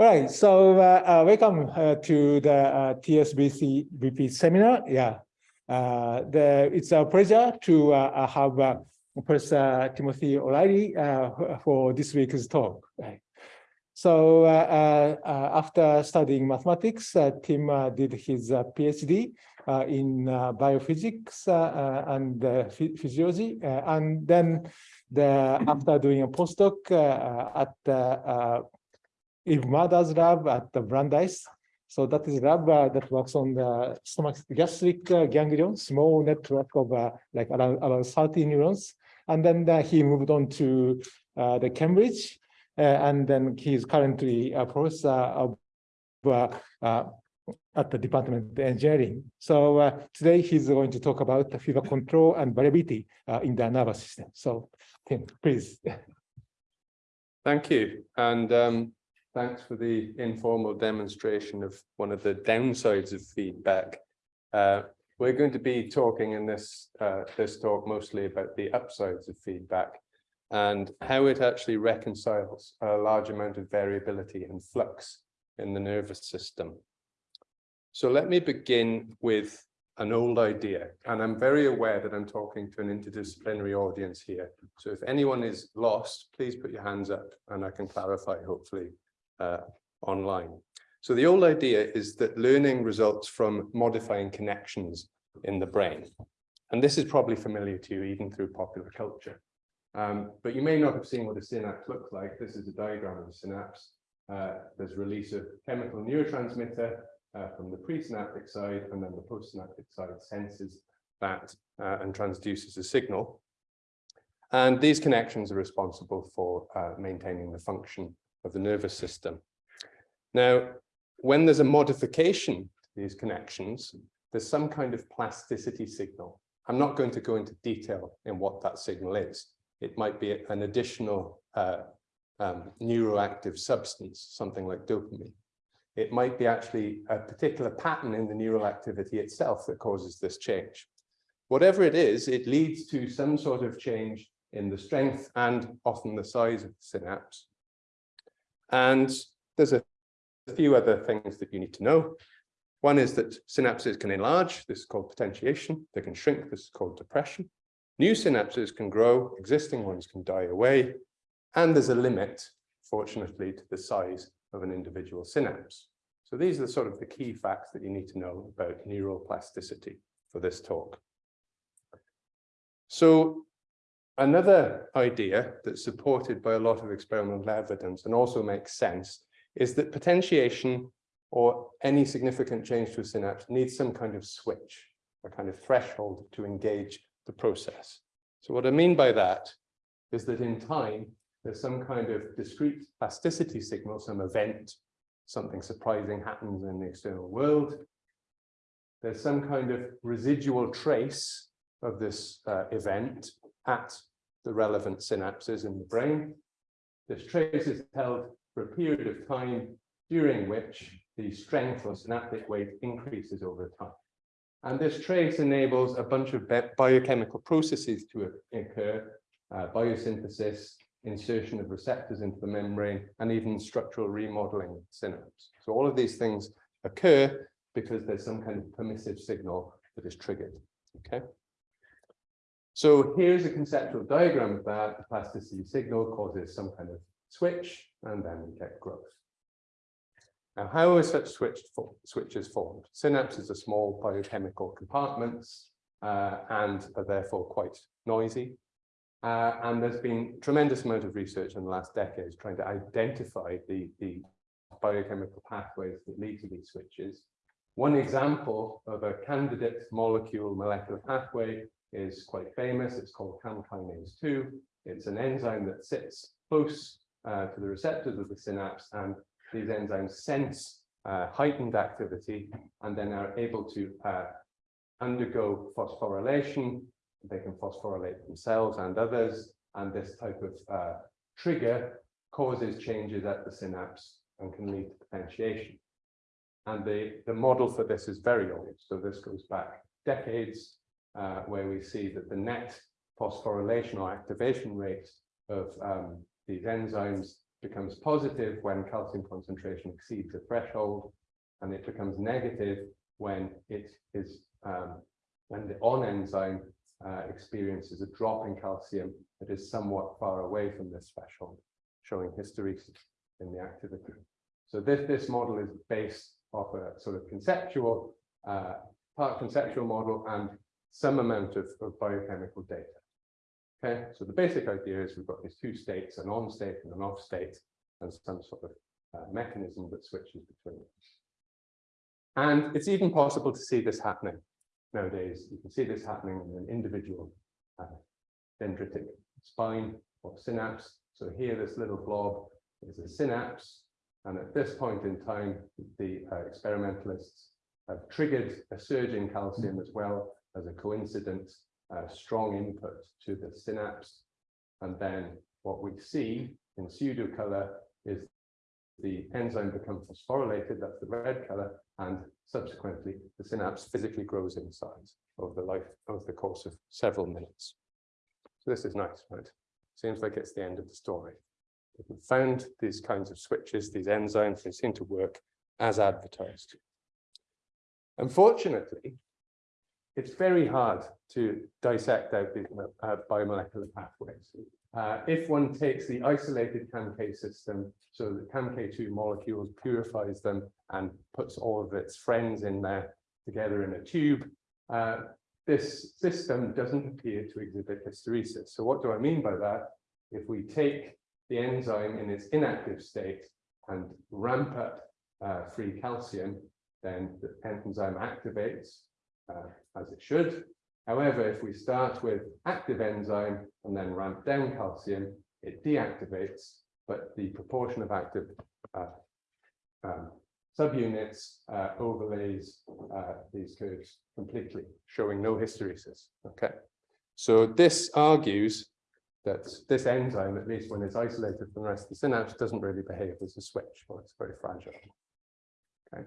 Right, so uh, uh, welcome uh, to the uh, TSBC VP seminar. Yeah, uh, the, it's a pleasure to uh, uh have uh, Professor Timothy O'Leary uh, for this week's talk. Right. So after studying mathematics, Tim did his PhD in biophysics and physiology, and then the, after doing a postdoc at the Eve Marder's lab at the Brandeis. So that is lab uh, that works on the stomach gastric uh, ganglion, small network of uh, like around, around 30 neurons. And then uh, he moved on to uh, the Cambridge, uh, and then he's currently a professor of, at the Department of Engineering. So today he's going to talk about feedback control and variability in the nervous system. So Tim, please. Thank you. And um, Thanks for the informal demonstration of one of the downsides of feedback. Uh, we're going to be talking in this, uh, this talk mostly about the upsides of feedback and how it actually reconciles a large amount of variability and flux in the nervous system. So let me begin with an old idea, and I'm very aware that I'm talking to an interdisciplinary audience here. So if anyone is lost, please put your hands up and I can clarify, hopefully, uh, online. So the old idea is that learning results from modifying connections in the brain. And this is probably familiar to you even through popular culture. Um, but you may not have seen what a synapse looks like. This is a diagram of a synapse. Uh, there's release of chemical neurotransmitter uh, from the presynaptic side, and then the postsynaptic side senses that uh, and transduces a signal. And these connections are responsible for uh, maintaining the function of the nervous system. Now, when there's a modification to these connections, there's some kind of plasticity signal. I'm not going to go into detail in what that signal is. It might be an additional uh, um, neuroactive substance, something like dopamine. It might be actually a particular pattern in the neural activity itself that causes this change. Whatever it is, it leads to some sort of change in the strength and often the size of the synapse. And there's a, few other things that you need to know. One is that synapses can enlarge, this is called potentiation. They can shrink, this is called depression. New synapses can grow, existing ones can die away. And there's a limit, fortunately, to the size of an individual synapse. So these are the sort of the key facts that you need to know about neuroplasticity for this talk. So Another idea that's supported by a lot of experimental evidence and also makes sense is that potentiation or any significant change to a synapse needs some kind of switch, a kind of threshold to engage the process. So what I mean by that is that in time, there's some kind of discrete plasticity signal, some event, something surprising happens in the external world. There's some kind of residual trace of this uh, event at the relevant synapses in the brain. This trace is held for a period of time during which the strength or synaptic weight increases over time. And this trace enables a bunch of biochemical processes to occur, uh, biosynthesis, insertion of receptors into the membrane, and even structural remodeling synapse. So all of these things occur because there's some kind of permissive signal that is triggered. Okay. So here's a conceptual diagram of that. The plasticity signal causes some kind of switch, and then we get growth. Now, how are such switch switches formed? Synapses are small biochemical compartments uh, and are therefore quite noisy. Uh, and there's been tremendous amount of research in the last decades trying to identify the, the biochemical pathways that lead to these switches. One example of a candidate molecule molecular pathway is quite famous. It's called CAM kinase 2. It's an enzyme that sits close uh, to the receptors of the synapse, and these enzymes sense uh, heightened activity and then are able to uh, undergo phosphorylation. They can phosphorylate themselves and others, and this type of uh, trigger causes changes at the synapse and can lead to potentiation. And the, the model for this is very old. So this goes back decades uh, where we see that the net phosphorylation or activation rate of um, these enzymes becomes positive when calcium concentration exceeds a threshold, and it becomes negative when it is um, when the on enzyme uh, experiences a drop in calcium that is somewhat far away from this threshold, showing hysteresis in the activity. So this, this model is based off a sort of conceptual, uh, part conceptual model and some amount of, of biochemical data. Okay, so the basic idea is we've got these two states, an on state and an off state, and some sort of uh, mechanism that switches between them. And it's even possible to see this happening nowadays. You can see this happening in an individual uh, dendritic spine or synapse. So here, this little blob is a synapse. And at this point in time, the uh, experimentalists have triggered a surge in calcium as well as a coincident uh, strong input to the synapse. And then what we see in pseudo color is the enzyme becomes phosphorylated, that's the red color, and subsequently the synapse physically grows in size over the life of the course of several minutes. So this is nice, right? Seems like it's the end of the story. We've found these kinds of switches, these enzymes, they seem to work as advertised. Unfortunately, it's very hard to dissect out these uh, biomolecular pathways. Uh, if one takes the isolated CAMK system, so the CAMK2 molecules purifies them and puts all of its friends in there together in a tube, uh, this system doesn't appear to exhibit hysteresis. So what do I mean by that? If we take the enzyme in its inactive state and ramp up uh, free calcium, then the enzyme activates uh, as it should. However, if we start with active enzyme and then ramp down calcium, it deactivates, but the proportion of active uh, um, subunits uh, overlays uh, these curves completely, showing no hysteresis. Okay, so this argues that this enzyme, at least when it's isolated from the rest of the synapse, doesn't really behave as a switch, or it's very fragile. Okay,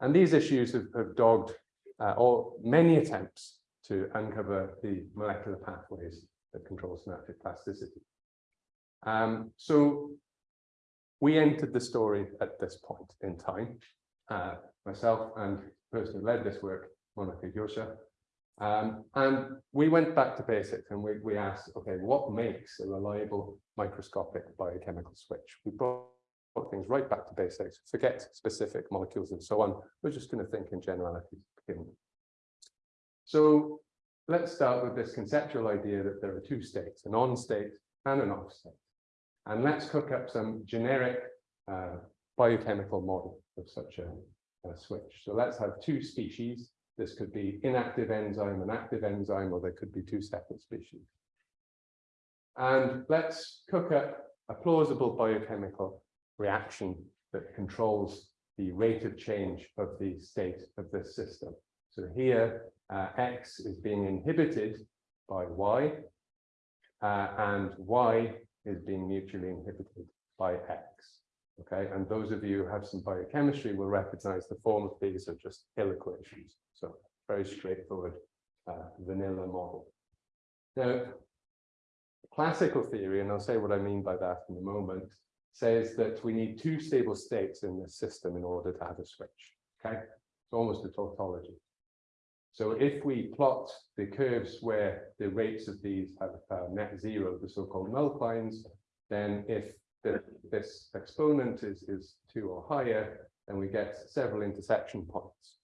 and these issues have, have dogged uh, or many attempts to uncover the molecular pathways that control synaptic plasticity. Um, so we entered the story at this point in time. Uh, myself and the person who led this work, Monika Jozsa, um, and we went back to basics and we, we asked, okay, what makes a reliable microscopic biochemical switch? We brought things right back to basics, forget specific molecules and so on. We're just going to think in generalities. So let's start with this conceptual idea that there are two states, an on state and an off state. And let's cook up some generic uh, biochemical model of such a, a, switch. So let's have two species. This could be inactive enzyme and active enzyme, or there could be two separate species. And let's cook up a plausible biochemical reaction that controls the rate of change of the state of this system. So here, uh, X is being inhibited by Y, uh, and Y is being mutually inhibited by X. Okay, and those of you who have some biochemistry will recognize the form of these are just Hill equations. So very straightforward uh, vanilla model. Now, classical theory, and I'll say what I mean by that in a moment, says that we need two stable states in this system in order to have a switch. Okay, it's almost a tautology. So if we plot the curves where the rates of these have uh, net zero, the so-called null points, then if the, this exponent is, is two or higher, then we get several intersection points.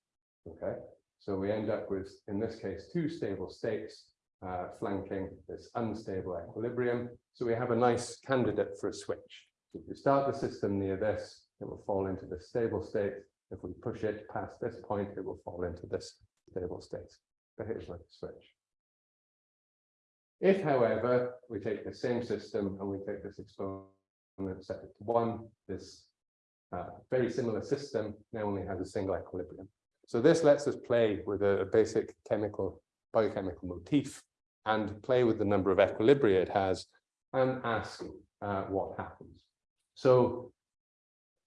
Okay, so we end up with, in this case, two stable states uh, flanking this unstable equilibrium. So we have a nice candidate for a switch. If we start the system near this, it will fall into the stable state. If we push it past this point, it will fall into this stable state. Behaves like a switch. If, however, we take the same system and we take this exponent and set it to one, this uh, very similar system now only has a single equilibrium. So this lets us play with a, a basic chemical, biochemical motif and play with the number of equilibria it has and ask uh, what happens. So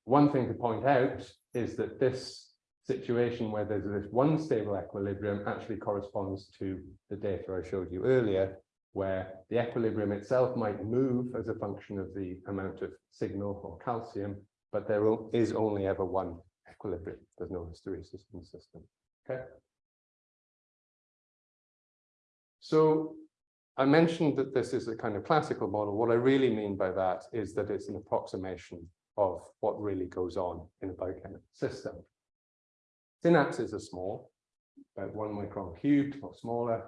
one thing to point out is that this situation where there's this one stable equilibrium actually corresponds to the data I showed you earlier, where the equilibrium itself might move as a function of the amount of signal or calcium, but there is only ever one equilibrium. There's no hysteresis in the system. Okay. So I mentioned that this is a kind of classical model. What I really mean by that is that it's an approximation of what really goes on in a biochemical system. Synapses are small, about one micron cubed or smaller,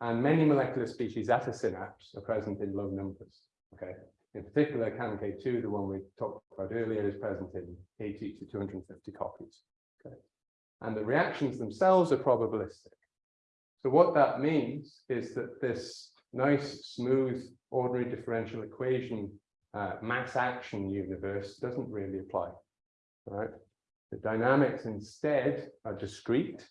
and many molecular species at a synapse are present in low numbers. Okay, in particular, CAMK2, the one we talked about earlier, is present in 80 to 250 copies. Okay, and the reactions themselves are probabilistic. So what that means is that this nice, smooth, ordinary differential equation uh, mass action universe doesn't really apply. Right? The dynamics instead are discrete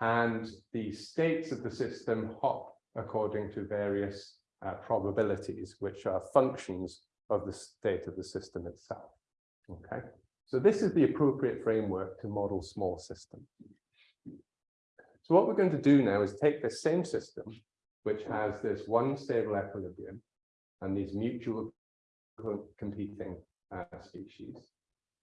and the states of the system hop according to various uh, probabilities, which are functions of the state of the system itself. Okay, so this is the appropriate framework to model small systems. So what we're going to do now is take the same system, which has this one stable equilibrium and these mutual co- competing uh, species.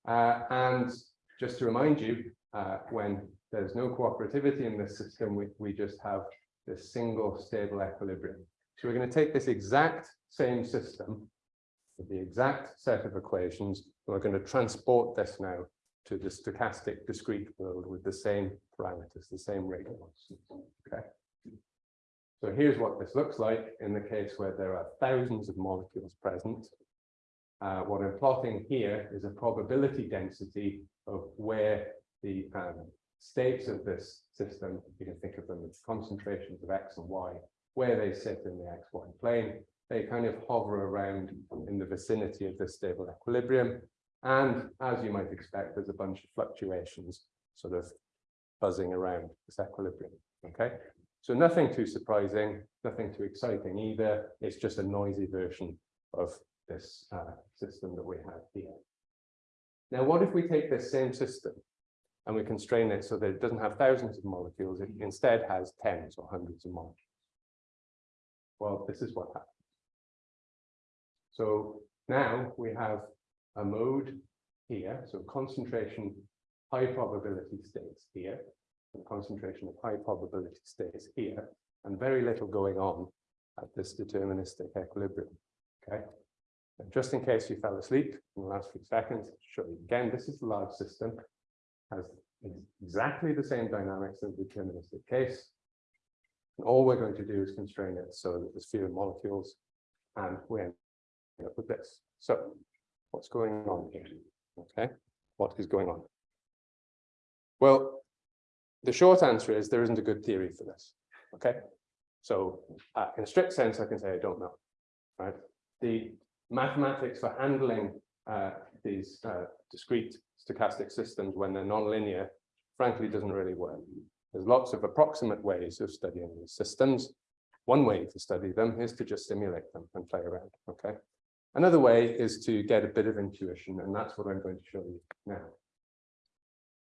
Uh, and just to remind you, uh, when there's no cooperativity in this system, we, we just have this single stable equilibrium. So we're going to take this exact same system with the exact set of equations, and we're going to transport this now to the stochastic discrete world with the same parameters, the same rate. Okay. So here's what this looks like in the case where there are thousands of molecules present. Uh, what I'm plotting here is a probability density of where the um, states of this system, you can think of them as concentrations of X and Y, where they sit in the XY plane. They kind of hover around in the vicinity of this stable equilibrium. And as you might expect, there's a bunch of fluctuations sort of buzzing around this equilibrium. Okay, so nothing too surprising, nothing too exciting either. It's just a noisy version of this uh, system that we have here. Now, what if we take this same system and we constrain it so that it doesn't have thousands of molecules, it instead has tens or hundreds of molecules? Well, this is what happens. So now we have a mode here, so concentration, high probability states here, and concentration of high probability states here, and very little going on at this deterministic equilibrium. Okay. And just in case you fell asleep in the last few seconds, show you again, this is the large system, has exactly the same dynamics in the deterministic case. And all we're going to do is constrain it so that there's fewer molecules, and we end up with this. So what's going on here? Okay, what is going on? Well, the short answer is there isn't a good theory for this. Okay, so uh, in a strict sense, I can say I don't know. Right, the mathematics for handling uh, these uh, discrete stochastic systems when they're nonlinear, frankly, doesn't really work. There's lots of approximate ways of studying these systems. One way to study them is to just simulate them and play around. Okay. Another way is to get a bit of intuition, and that's what I'm going to show you now.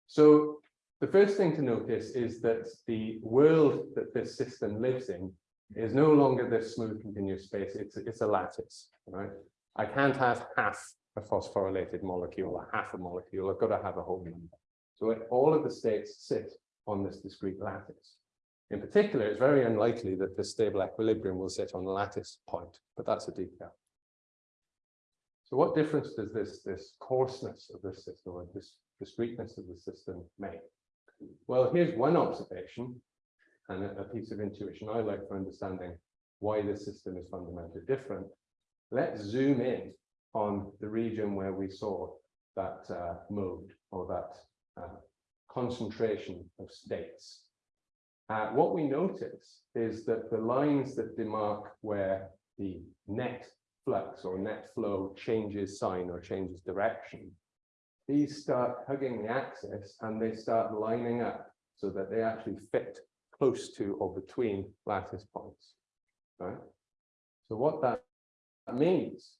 So the first thing to notice is that the world that this system lives in is no longer this smooth continuous space, it's, it's a lattice, right? I can't have half a phosphorylated molecule or half a molecule, I've got to have a whole number. So it- all of the states sit on this discrete lattice. In particular, it's very unlikely that the stable equilibrium will sit on the lattice point, but that's a detail. So what difference does this, this coarseness of this system or this discreteness of the system make? Well, here's one observation and a, piece of intuition I like for understanding why this system is fundamentally different. Let's zoom in on the region where we saw that uh, mode or that uh, concentration of states. Uh, what we notice is that the lines that demark where the net flux or net flow changes sign or changes direction, these start hugging the axis and they start lining up so that they actually fit close to or between lattice points. Right? So what that means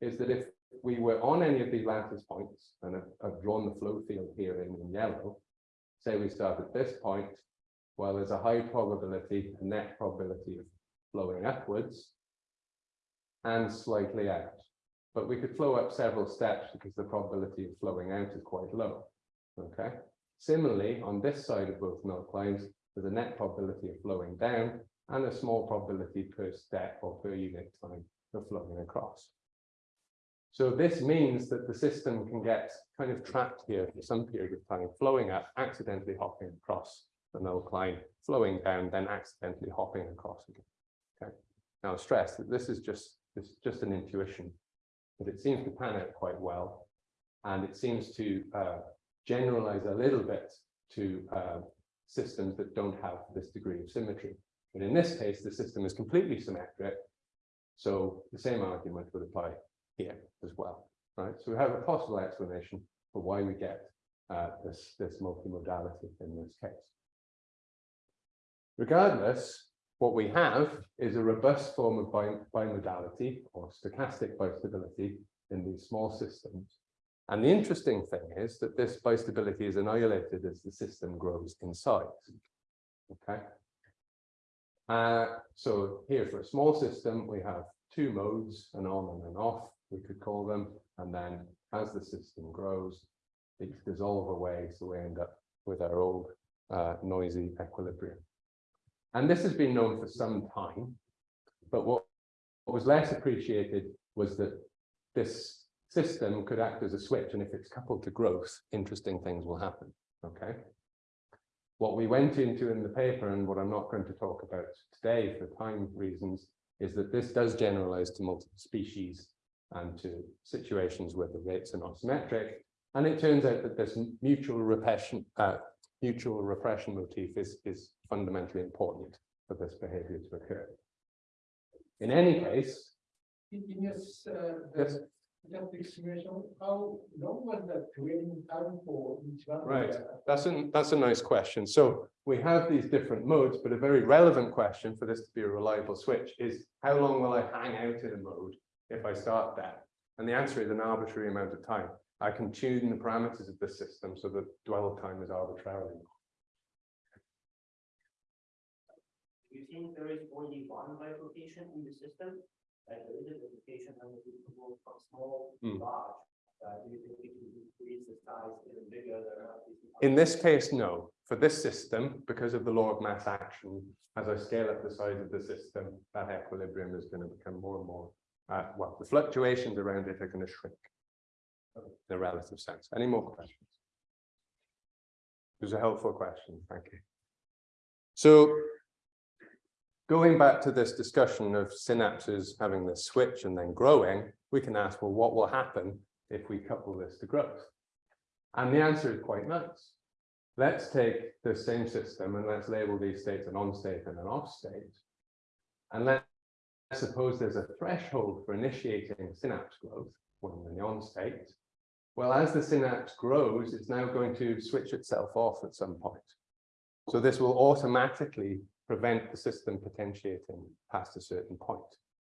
is that if we were on any of these lattice points, and I've, I've drawn the flow field here in, in yellow, say we start at this point, well, there's a high probability, a net probability of flowing upwards and slightly out. But we could flow up several steps because the probability of flowing out is quite low. Okay. Similarly, on this side of both nullclines, there's a net probability of flowing down and a small probability per step or per unit time of flowing across. So this means that the system can get kind of trapped here for some period of time, flowing up, accidentally hopping across the nullcline, flowing down, then accidentally hopping across again. Okay. Now stress that this is just this is just an intuition, but it seems to pan out quite well, and it seems to uh, generalize a little bit to uh, systems that don't have this degree of symmetry. But in this case, the system is completely symmetric, so the same argument would apply here as well, right? So we have a possible explanation for why we get uh, this, this multimodality in this case. Regardless, what we have is a robust form of bimodality or stochastic bistability in these small systems. And the interesting thing is that this bistability is annihilated as the system grows in size. Okay. Uh, so here for a small system, we have two modes, an on and an off, we could call them. And then as the system grows, these dissolve away. So we end up with our old uh, noisy equilibrium. And this has been known for some time. But what, what was less appreciated was that this system could act as a switch. And if it's coupled to growth, interesting things will happen. Okay. What we went into in the paper and what I'm not going to talk about today for time reasons is that this does generalize to multiple species and to situations where the rates are not symmetric. And it turns out that this mutual repression, uh, mutual repression motif is, is fundamentally important for this behavior to occur. In any case, In in this, uh, Yes. the static simulation, how long was the training time for each one? Right. That's a, that's a nice question. So we have these different modes, but a very relevant question for this to be a reliable switch is how long will I hang out in a mode if I start that? And the answer is an arbitrary amount of time. I can tune the parameters of the system so that dwell time is arbitrarily. You think there is only one bifurcation in the system? Like there is a bifurcation and it will go from small to Hmm. large. Do you think it will increase the size even bigger than? this one? In this case, no. For this system, because of the law of mass action, as I scale up the size of the system, that equilibrium is going to become more and more, uh, well, the fluctuations around it are going to shrink. In a relative sense. Any more questions? It was a helpful question, thank you. So going back to this discussion of synapses having this switch and then growing, we can ask, well, what will happen if we couple this to growth? And the answer is quite nice. Let's take the same system and let's label these states an on state and an off state. And let's suppose there's a threshold for initiating synapse growth when in the on state. Well, as the synapse grows, it's now going to switch itself off at some point. So this will automatically prevent the system potentiating past a certain point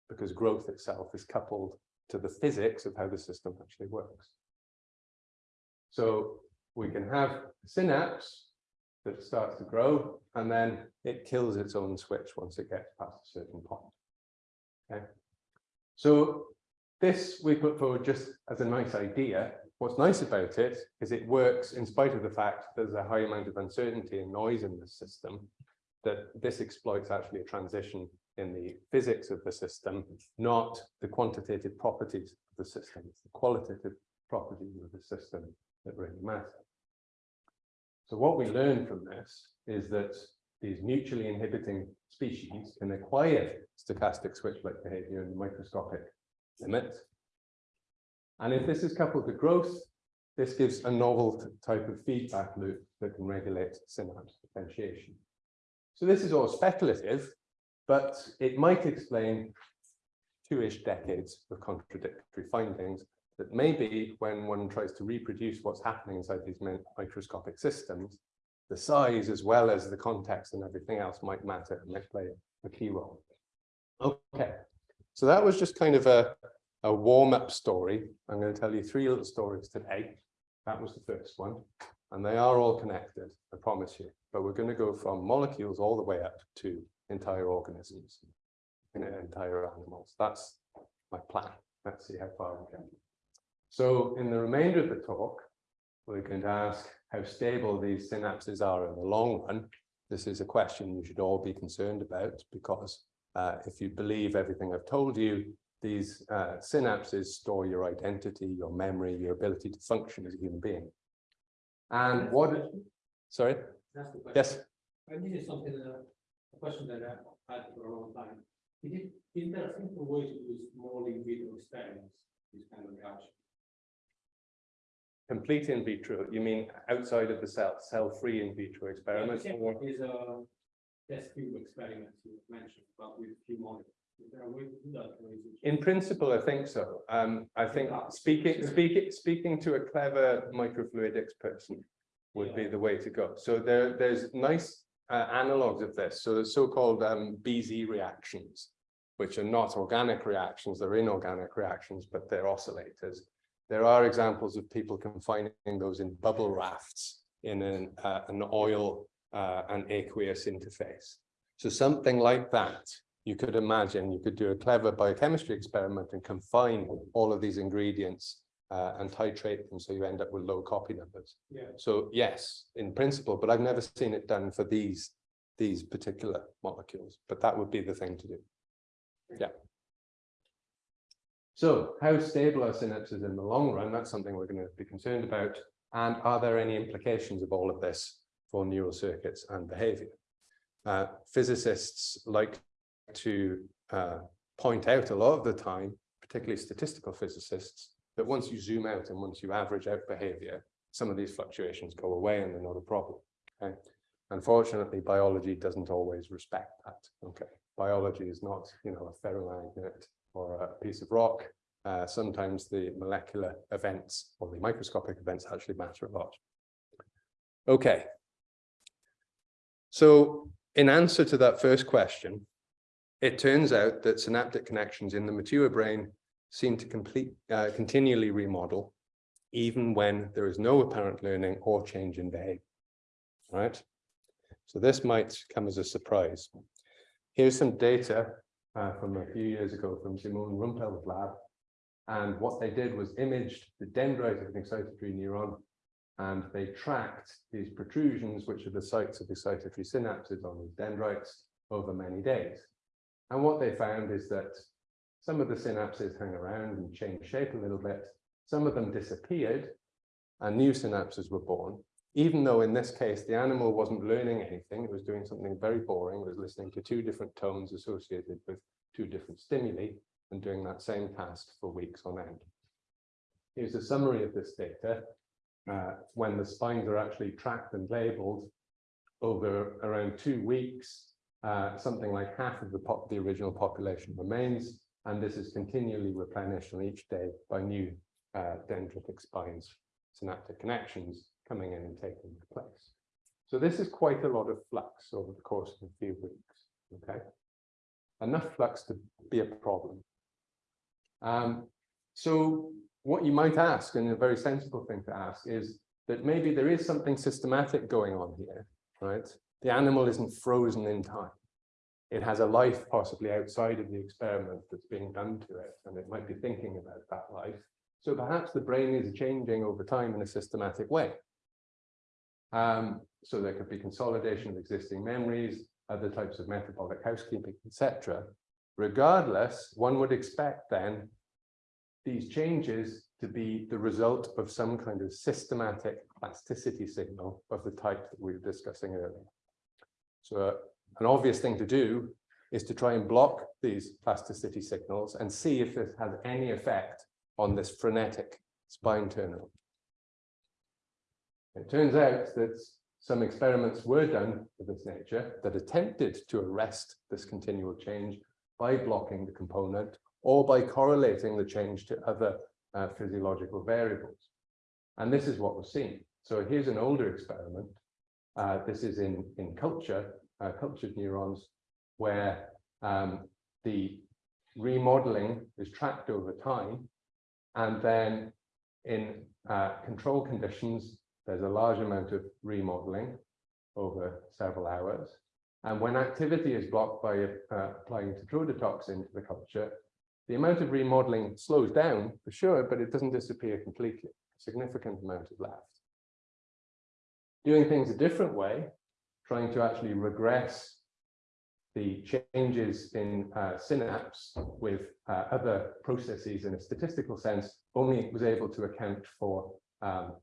because growth itself is coupled to the physics of how the system actually works. So we can have a synapse that starts to grow and then it kills its own switch once it gets past a certain point. Okay. So this we put forward just as a nice idea. What's nice about it is it works in spite of the fact there's a high amount of uncertainty and noise in the system, that this exploits actually a transition in the physics of the system, not the quantitative properties of the system. It's the qualitative properties of the system that really matter. So what we learn from this is that these mutually inhibiting species can acquire stochastic switch-like behavior in the microscopic limit. And if this is coupled to growth, this gives a novel type of feedback loop that can regulate synapse potentiation. So this is all speculative, but it might explain two-ish decades of contradictory findings that maybe when one tries to reproduce what's happening inside these microscopic systems, the size as well as the context and everything else might matter and might play a key role. Okay, so that was just kind of a, a warm-up story. I'm going to tell you three little stories today. That was the first one, and they are all connected, I promise you. But we're going to go from molecules all the way up to entire organisms. in entire animals. That's my plan. Let's see how far we get. So in the remainder of the talk, we're going to ask how stable these synapses are in the long run. This is a question you should all be concerned about because uh, if you believe everything I've told you, these uh, synapses store your identity, your memory, your ability to function as a human being. And what, sorry, That's the yes, I this is something, uh, a question that I've had for a long time. Is it, is there a simple way to do small in vitro experiments, this kind of reaction? Complete in vitro, you mean outside of the cell, cell-free in vitro experiments? Yeah, or- Is a test tube experiment you mentioned, but with few molecules. Is there a way to do that? or is it- In principle, I think so. Um, I think speaking, speaking, speaking to a clever microfluidics person would be the way to go. So there, there's nice uh, analogs of this. So the so-called um, BZ reactions, which are not organic reactions, they're inorganic reactions, but they're oscillators. There are examples of people confining those in bubble rafts in an, uh, an oil uh, and aqueous interface. So something like that, you could imagine, you could do a clever biochemistry experiment and confine all of these ingredients uh, and titrate them so you end up with low copy numbers. Yeah. So yes, in principle, but I've never seen it done for these, these particular molecules, but that would be the thing to do. Yeah. So how stable are synapses in the long run? That's something we're going to be concerned about. And are there any implications of all of this for neural circuits and behavior? Uh, physicists like to uh, point out a lot of the time, particularly statistical physicists, that once you zoom out and once you average out behavior, some of these fluctuations go away and they're not a problem. Okay. Unfortunately, biology doesn't always respect that. Okay. Biology is not, you know, a ferromagnet or a piece of rock. Uh, sometimes the molecular events or the microscopic events actually matter a lot. Okay. So in answer to that first question, it turns out that synaptic connections in the mature brain seem to complete, uh, continually remodel, even when there is no apparent learning or change in behavior. Right? So this might come as a surprise. Here's some data uh, from a few years ago from Simon Rumpel's lab. And what they did was imaged the dendrite of an excitatory neuron, and they tracked these protrusions, which are the sites of excitatory synapses on these dendrites over many days. And what they found is that some of the synapses hang around and change shape a little bit. Some of them disappeared and new synapses were born, even though in this case, the animal wasn't learning anything. It was doing something very boring. It was listening to two different tones associated with two different stimuli and doing that same task for weeks on end. Here's a summary of this data. Uh, when the spines are actually tracked and labeled over around two weeks, uh, something like half of the, the original population remains, and this is continually replenished on each day by new uh, dendritic spines, synaptic connections coming in and taking their place. So this is quite a lot of flux over the course of a few weeks, okay? Enough flux to be a problem. Um, so what you might ask, and a very sensible thing to ask, is that maybe there is something systematic going on here, right? The animal isn't frozen in time. It has a life possibly outside of the experiment that's being done to it, and it might be thinking about that life. So perhaps the brain is changing over time in a systematic way. Um, so there could be consolidation of existing memories, other types of metabolic housekeeping, etc. Regardless, one would expect then these changes to be the result of some kind of systematic plasticity signal of the type that we were discussing earlier. So uh, an obvious thing to do is to try and block these plasticity signals and see if this has any effect on this frenetic spine turnover. It turns out that some experiments were done of this nature that attempted to arrest this continual change by blocking the component or by correlating the change to other uh, physiological variables. And this is what was seen. So here's an older experiment. Uh, this is in, in culture, uh, cultured neurons, where um, the remodeling is tracked over time. And then in uh, control conditions, there's a large amount of remodeling over several hours. And when activity is blocked by uh, applying tetrodotoxin to the culture, the amount of remodeling slows down for sure, but it doesn't disappear completely. A significant amount is left. Doing things a different way, trying to actually regress the changes in uh, synapse with uh, other processes in a statistical sense only was able to account for um,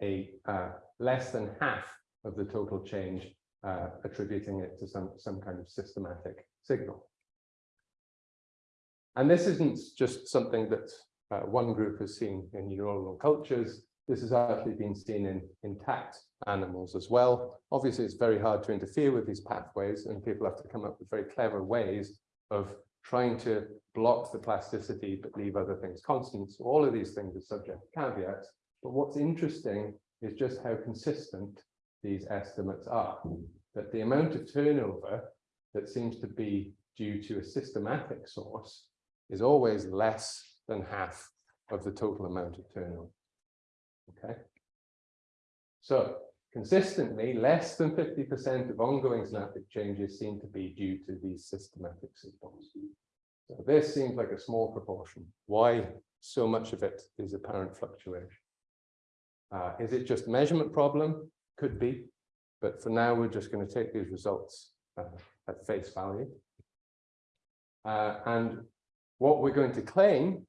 a uh, less than half of the total change, uh, attributing it to some, some kind of systematic signal. And this isn't just something that uh, one group has seen in neuronal cultures. This has actually been seen in intact animals as well. Obviously, it's very hard to interfere with these pathways and people have to come up with very clever ways of trying to block the plasticity but leave other things constant. So all of these things are subject to caveats. But what's interesting is just how consistent these estimates are. That the amount of turnover that seems to be due to a systematic source is always less than half of the total amount of turnover. Okay. So consistently, less than 50% of ongoing synaptic changes seem to be due to these systematic signals. So this seems like a small proportion. Why so much of it is apparent fluctuation? Uh, is it just measurement problem? Could be, but for now, we're just going to take these results uh, at face value. Uh, and what we're going to claim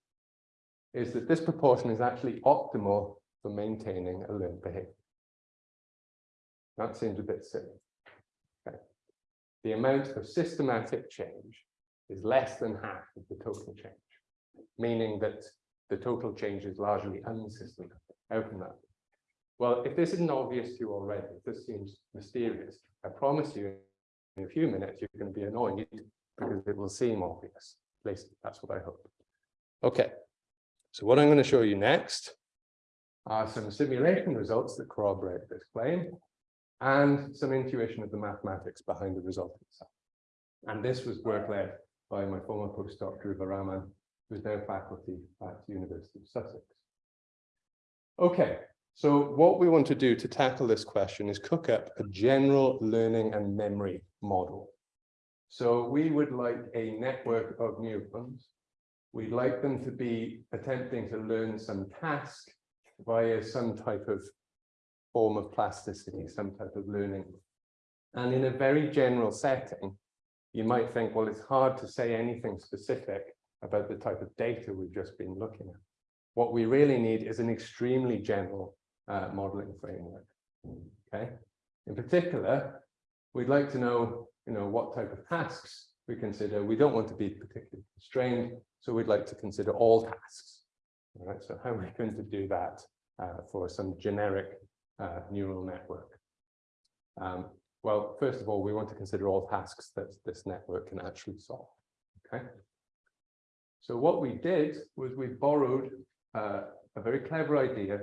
is that this proportion is actually optimal for maintaining a learned behavior. That seems a bit silly. Okay. The amount of systematic change is less than half of the total change, meaning that the total change is largely unsystematic. Can that? Well, if this isn't obvious to you already, if this seems mysterious, I promise you in a few minutes you're going to be annoyed because it will seem obvious. At least that's what I hope. Okay, so what I'm going to show you next are some simulation results that corroborate this claim and some intuition of the mathematics behind the result itself. And this was work led by my former postdoc, Dhruva Raman, who's now faculty at the University of Sussex. Okay, so what we want to do to tackle this question is cook up a general learning and memory model. So we would like a network of neurons. We'd like them to be attempting to learn some task via some type of form of plasticity, some type of learning. And in a very general setting, you might think, well, it's hard to say anything specific about the type of data we've just been looking at. What we really need is an extremely general uh, modeling framework. Okay. In particular, we'd like to know, you know, what type of tasks we consider. We don't want to be particularly constrained, so we'd like to consider all tasks. All right. So how are we going to do that uh, for some generic uh, neural network? Um, well, first of all, we want to consider all tasks that this network can actually solve. Okay. So what we did was we borrowed uh, a very clever idea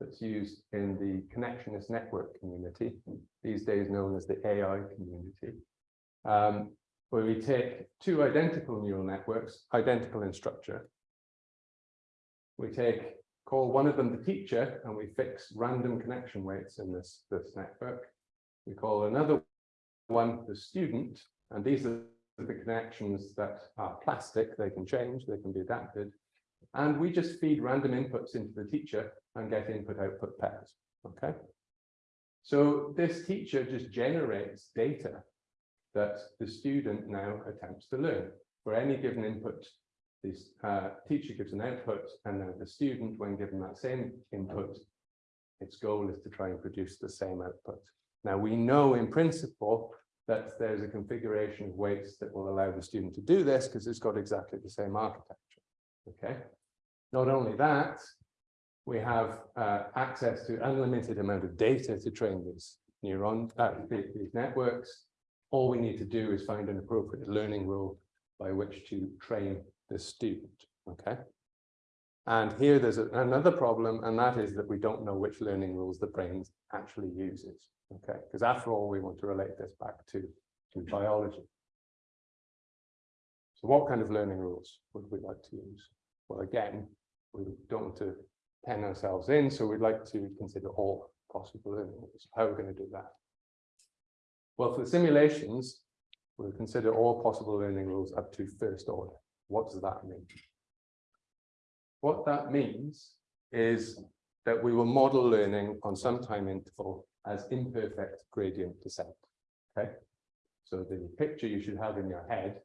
that's used in the connectionist network community, these days known as the AI community, um, where we take two identical neural networks, identical in structure. We take, call one of them the teacher, and we fix random connection weights in this, this network. We call another one the student, and these are the connections that are plastic, they can change, they can be adapted. And we just feed random inputs into the teacher and get input output pairs. Okay. So this teacher just generates data that the student now attempts to learn. For any given input, this uh, teacher gives an output, and then the student, when given that same input, its goal is to try and produce the same output. Now we know in principle that there's a configuration of weights that will allow the student to do this because it's got exactly the same architecture. Okay. Not only that, we have uh, access to unlimited amount of data to train these neuron uh, these networks. All we need to do is find an appropriate learning rule by which to train the student. Okay. And here there's a, another problem, and that is that we don't know which learning rules the brain actually uses. Okay, because after all, we want to relate this back to, to biology. So what kind of learning rules would we like to use? Well, again, we don't want to pen ourselves in, so we'd like to consider all possible rules. How are we going to do that? Well, for the simulations, we'll consider all possible learning rules up to first order. What does that mean? What that means is that we will model learning on some time interval as imperfect gradient descent. Okay, so the picture you should have in your head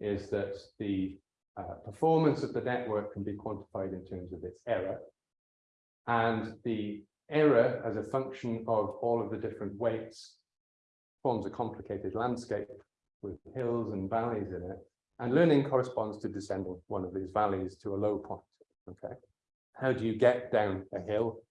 is that the uh, performance of the network can be quantified in terms of its error. And the error as a function of all of the different weights forms a complicated landscape with hills and valleys in it. And learning corresponds to descending one of these valleys to a low point. Okay. How do you get down a hill?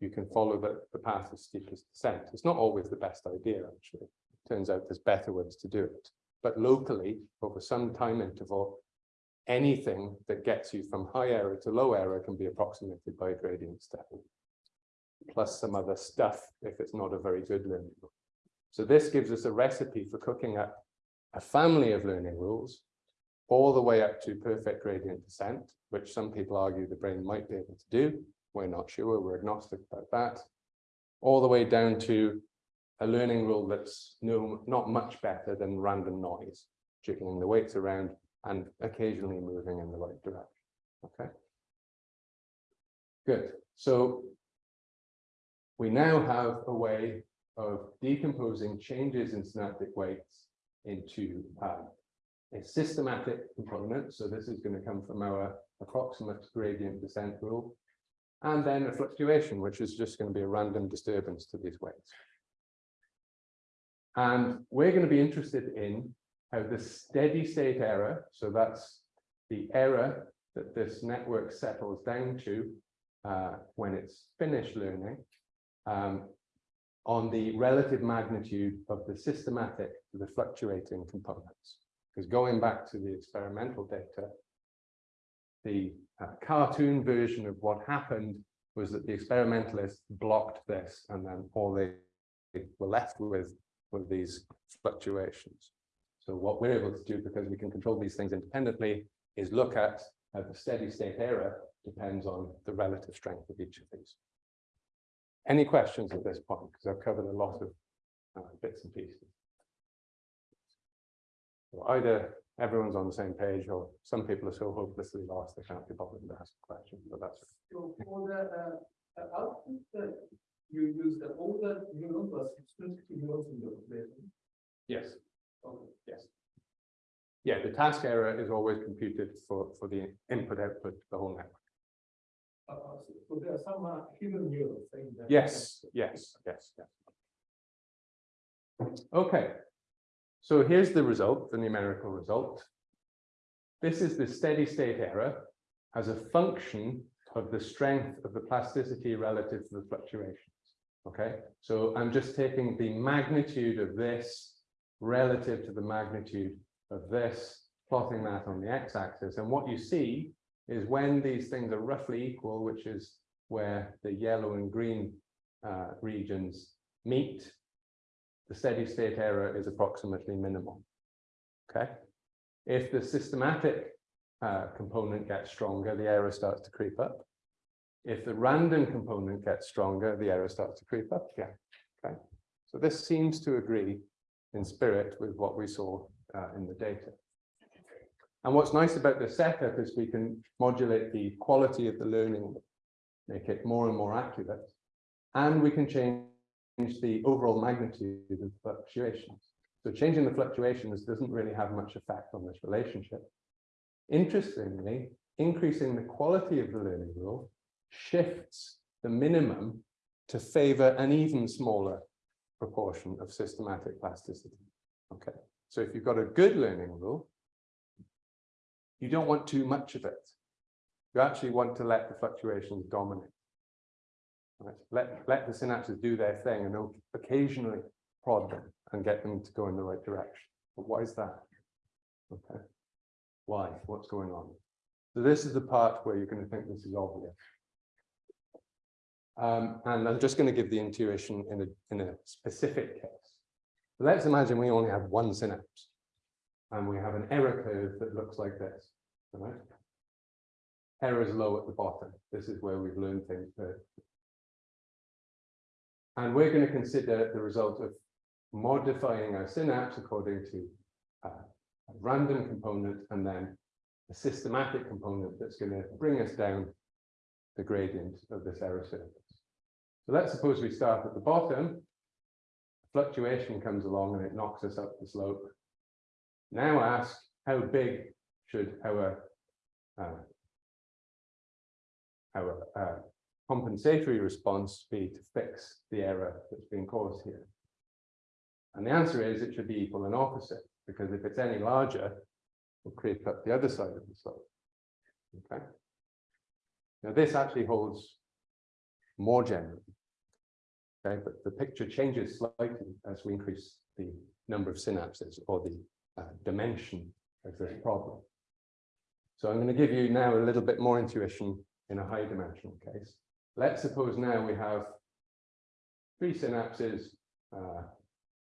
You can follow the, the path of steepest descent. It's not always the best idea, actually. It Turns out there's better ways to do it. But locally, over some time interval, anything that gets you from high error to low error can be approximated by a gradient step. Plus some other stuff if it's not a very good learning rule. So this gives us a recipe for cooking up a family of learning rules all the way up to perfect gradient descent, which some people argue the brain might be able to do. We're not sure, we're agnostic about that. All the way down to a learning rule that's no, not much better than random noise, jiggling the weights around and occasionally moving in the right direction. Okay. Good. So we now have a way of decomposing changes in synaptic weights into um, a systematic component. So this is going to come from our approximate gradient descent rule. And then a fluctuation, which is just going to be a random disturbance to these weights. And we're going to be interested in how the steady state error, so that's the error that this network settles down to uh, when it's finished learning, um, on the relative magnitude of the systematic the fluctuating components. Because going back to the experimental data, the uh, cartoon version of what happened was that the experimentalists blocked this and then all they were left with were these fluctuations. So what we're able to do, because we can control these things independently, is look at how the steady state error depends on the relative strength of each of these. Any questions at this point? Because I've covered a lot of uh, bits and pieces. So either everyone's on the same page or some people are so hopelessly lost they can't be bothered to ask a question, but that's So for the uh, uh, output that you use the older neuron plus extrinsic neurons in the population. yes. Yes. Yeah, the task error is always computed for for the input output, the whole network. Uh, so- there are some uh, hidden neurons that. Yes, yes, yes, yes. Okay. So here's the result, the numerical result. This is the steady state error as a function of the strength of the plasticity relative to the fluctuations. Okay, so I'm just taking the magnitude of this relative to the magnitude of this, plotting that on the x-axis. And what you see is when these things are roughly equal, which is where the yellow and green uh, regions meet, the steady state error is approximately minimal. Okay. If the systematic uh, component gets stronger, the error starts to creep up. If the random component gets stronger, the error starts to creep up again. Okay. So this seems to agree in spirit with what we saw uh, in the data. And what's nice about this setup is we can modulate the quality of the learning, make it more and more accurate, and we can change the overall magnitude of fluctuations. So changing the fluctuations doesn't really have much effect on this relationship. Interestingly, increasing the quality of the learning rule shifts the minimum to favor an even smaller proportion of systematic plasticity. Okay, so if you've got a good learning rule, you don't want too much of it. You actually want to let the fluctuations dominate. Right? Let, let the synapses do their thing and occasionally prod them and get them to go in the right direction. But why is that? Okay. Why? What's going on? So this is the part where you're going to think this is obvious. Um, and I'm just going to give the intuition in a, in a specific case. Let's imagine we only have one synapse and we have an error curve that looks like this. Right? Error is low at the bottom. This is where we've learned things first. And we're going to consider the result of modifying our synapse according to a random component and then a systematic component that's going to bring us down the gradient of this error surface. So let's suppose we start at the bottom, fluctuation comes along and it knocks us up the slope. Now ask how big should our uh, our uh, compensatory response be to fix the error that's been caused here? And the answer is it should be equal and opposite, because if it's any larger, we'll creep up the other side of the slope. Okay. Now this actually holds more generally. Okay, but the picture changes slightly as we increase the number of synapses or the uh, dimension of this problem. So I'm going to give you now a little bit more intuition in a high dimensional case. Let's suppose now we have three synapses uh,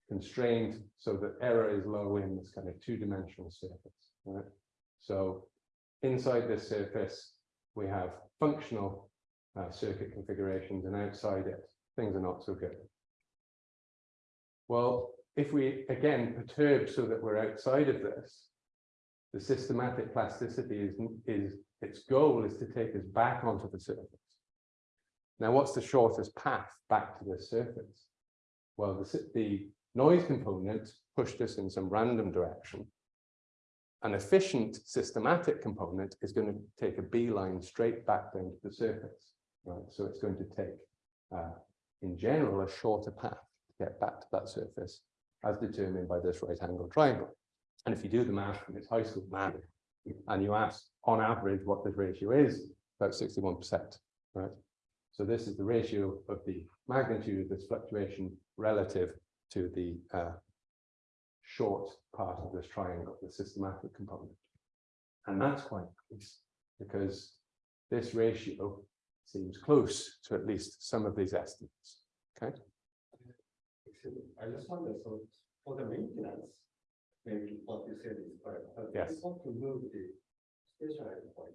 constrained so that error is low in this kind of two-dimensional surface. Right? So inside this surface, we have functional uh, circuit configurations, and outside it, things are not so good. Well, if we again perturb so that we're outside of this, the systematic plasticity is, is its goal is to take us back onto the surface. Now, what's the shortest path back to the surface? Well, the, the noise component pushed us in some random direction. An efficient systematic component is going to take a beeline straight back down to the surface. Right, so it's going to take, uh, in general, a shorter path to get back to that surface, as determined by this right angle triangle. And if you do the math, from it's high school math, and you ask on average what this ratio is, about 61%, right? So this is the ratio of the magnitude of this fluctuation relative to the uh, short part of this triangle, the systematic component. And that's quite nice because this ratio seems close to at least some of these estimates. Okay. I just wonder, so for the maintenance, maybe what you said is correct. Yes. you Want to move the point.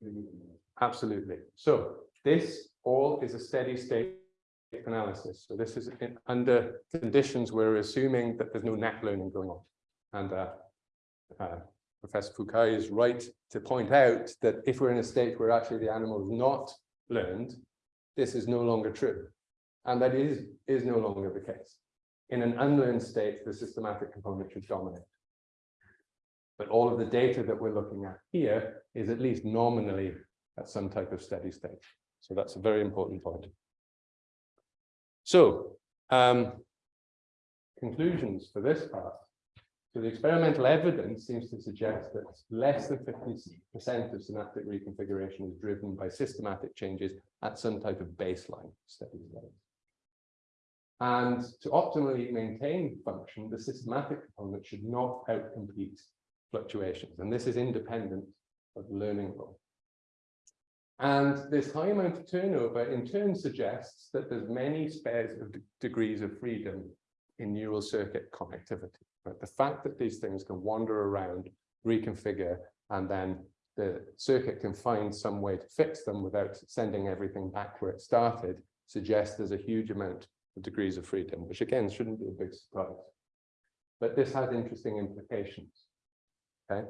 you need more. Absolutely. So this all is a steady state analysis. So this is in, under conditions we're assuming that there's no net learning going on. And uh, uh, Professor Fukai is right to point out that if we're in a state where actually the animal is not learned, this is no longer true. And that is, is no longer the case. In an unlearned state, the systematic component should dominate. But all of the data that we're looking at here is at least nominally at some type of steady state. So that's a very important point. So, um, conclusions for this part. So the experimental evidence seems to suggest that less than 50% of synaptic reconfiguration is driven by systematic changes at some type of baseline steady state. And to optimally maintain function, the systematic component should not outcompete fluctuations. And this is independent of learning rule. And this high amount of turnover in turn suggests that there's many spares of degrees of freedom in neural circuit connectivity. Right? The fact that these things can wander around, reconfigure, and then the circuit can find some way to fix them without sending everything back where it started suggests there's a huge amount of degrees of freedom, which again shouldn't be a big surprise. But this has interesting implications. Okay.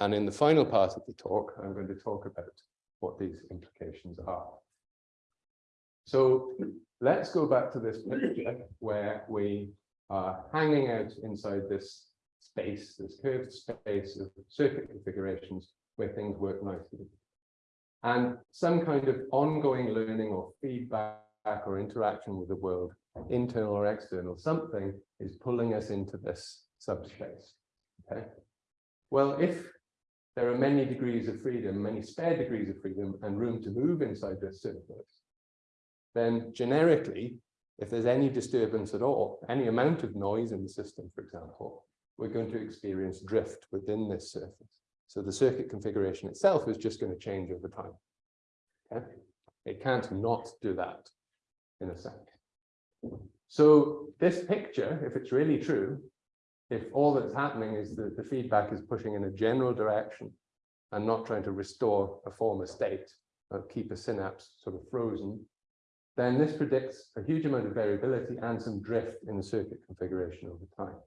And in the final part of the talk, I'm going to talk about what these implications are. So let's go back to this picture where we hanging out inside this space, this curved space of circuit configurations where things work nicely. And some kind of ongoing learning or feedback or interaction with the world, internal or external, something is pulling us into this subspace. Okay. Well, if there are many degrees of freedom, many spare degrees of freedom and room to move inside this surface, then generically, if there's any disturbance at all, any amount of noise in the system, for example, we're going to experience drift within this surface. So the circuit configuration itself is just going to change over time. Okay? It can't not do that in a sec. So this picture, if it's really true, if all that's happening is that the feedback is pushing in a general direction and not trying to restore a former state or keep a synapse sort of frozen, then this predicts a huge amount of variability and some drift in the circuit configuration over time.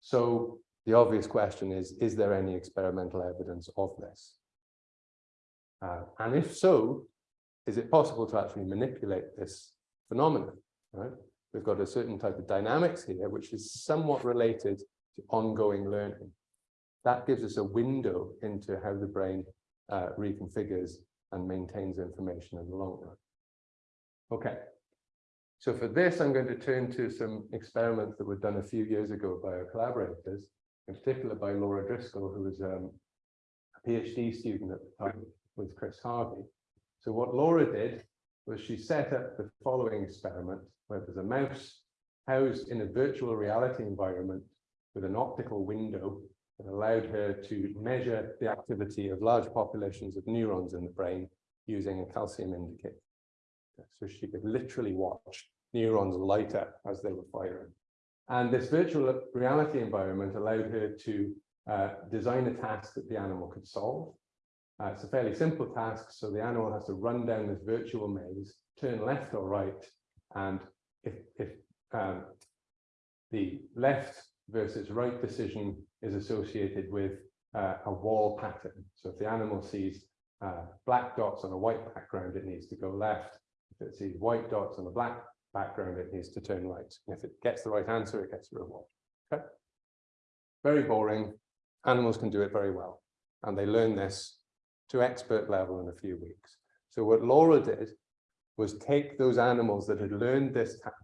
So the obvious question is, is there any experimental evidence of this? Uh, and if so, is it possible to actually manipulate this phenomenon? Right? We've got a certain type of dynamics here, which is somewhat related to ongoing learning. That gives us a window into how the brain uh, reconfigures and maintains information in the long run. Okay, so for this, I'm going to turn to some experiments that were done a few years ago by our collaborators, in particular by Laura Driscoll, who was um, a PhD student at the time with Chris Harvey. So what Laura did was she set up the following experiment, where there's a mouse housed in a virtual reality environment with an optical window that allowed her to measure the activity of large populations of neurons in the brain using a calcium indicator. So she could literally watch neurons light up as they were firing. And this virtual reality environment allowed her to uh, design a task that the animal could solve. Uh, it's a fairly simple task, so the animal has to run down this virtual maze, turn left or right, and if, if um, the left versus right decision is associated with uh, a wall pattern. So if the animal sees uh, black dots on a white background, it needs to go left. If it sees white dots on a black background, it needs to turn right. And if it gets the right answer, it gets a reward. Okay. Very boring. Animals can do it very well. And they learn this to expert level in a few weeks. So what Laura did was take those animals that had learned this task,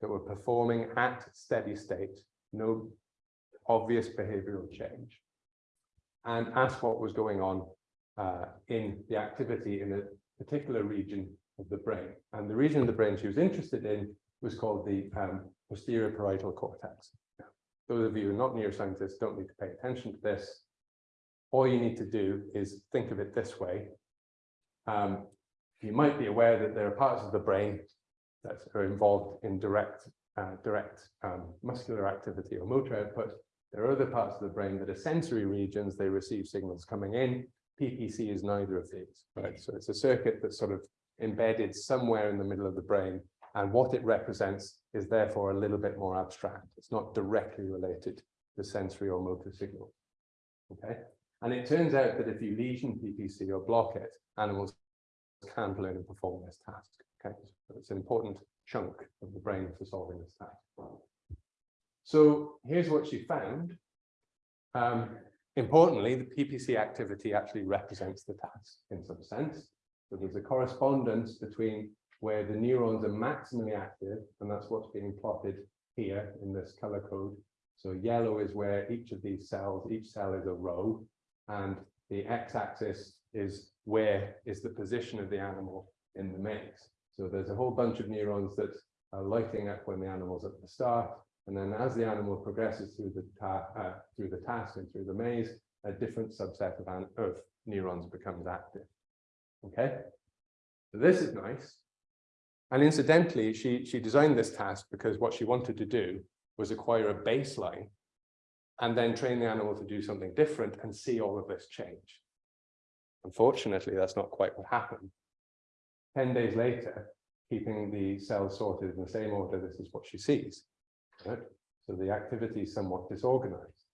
that were performing at steady state, no obvious behavioral change, and ask what was going on uh, in the activity in a particular region of the brain. And the region of the brain she was interested in was called the um, posterior parietal cortex. Those of you who are not neuroscientists don't need to pay attention to this. All you need to do is think of it this way. Um, you might be aware that there are parts of the brain that are involved in direct, uh, direct um, muscular activity or motor output. There are other parts of the brain that are sensory regions. They receive signals coming in. PPC is neither of these, right? So it's a circuit that sort of embedded somewhere in the middle of the brain. And what it represents is therefore a little bit more abstract. It's not directly related to sensory or motor signal. Okay. And it turns out that if you lesion PPC or block it, animals can't learn and perform this task. Okay, so it's an important chunk of the brain for solving this task. So here's what she found. Um, importantly, the PPC activity actually represents the task in some sense. So there's a correspondence between where the neurons are maximally active, and that's what's being plotted here in this color code. So yellow is where each of these cells, each cell is a row, and the x-axis is where is the position of the animal in the maze. So there's a whole bunch of neurons that are lighting up when the animal's at the start, and then as the animal progresses through the uh, through the task and through the maze, a different subset of, of neurons becomes active. Okay, so this is nice. And incidentally, she she designed this task because what she wanted to do was acquire a baseline and then train the animal to do something different and see all of this change. Unfortunately, that's not quite what happened. 10 days later, keeping the cells sorted in the same order, this is what she sees. Right? So the activity is somewhat disorganized.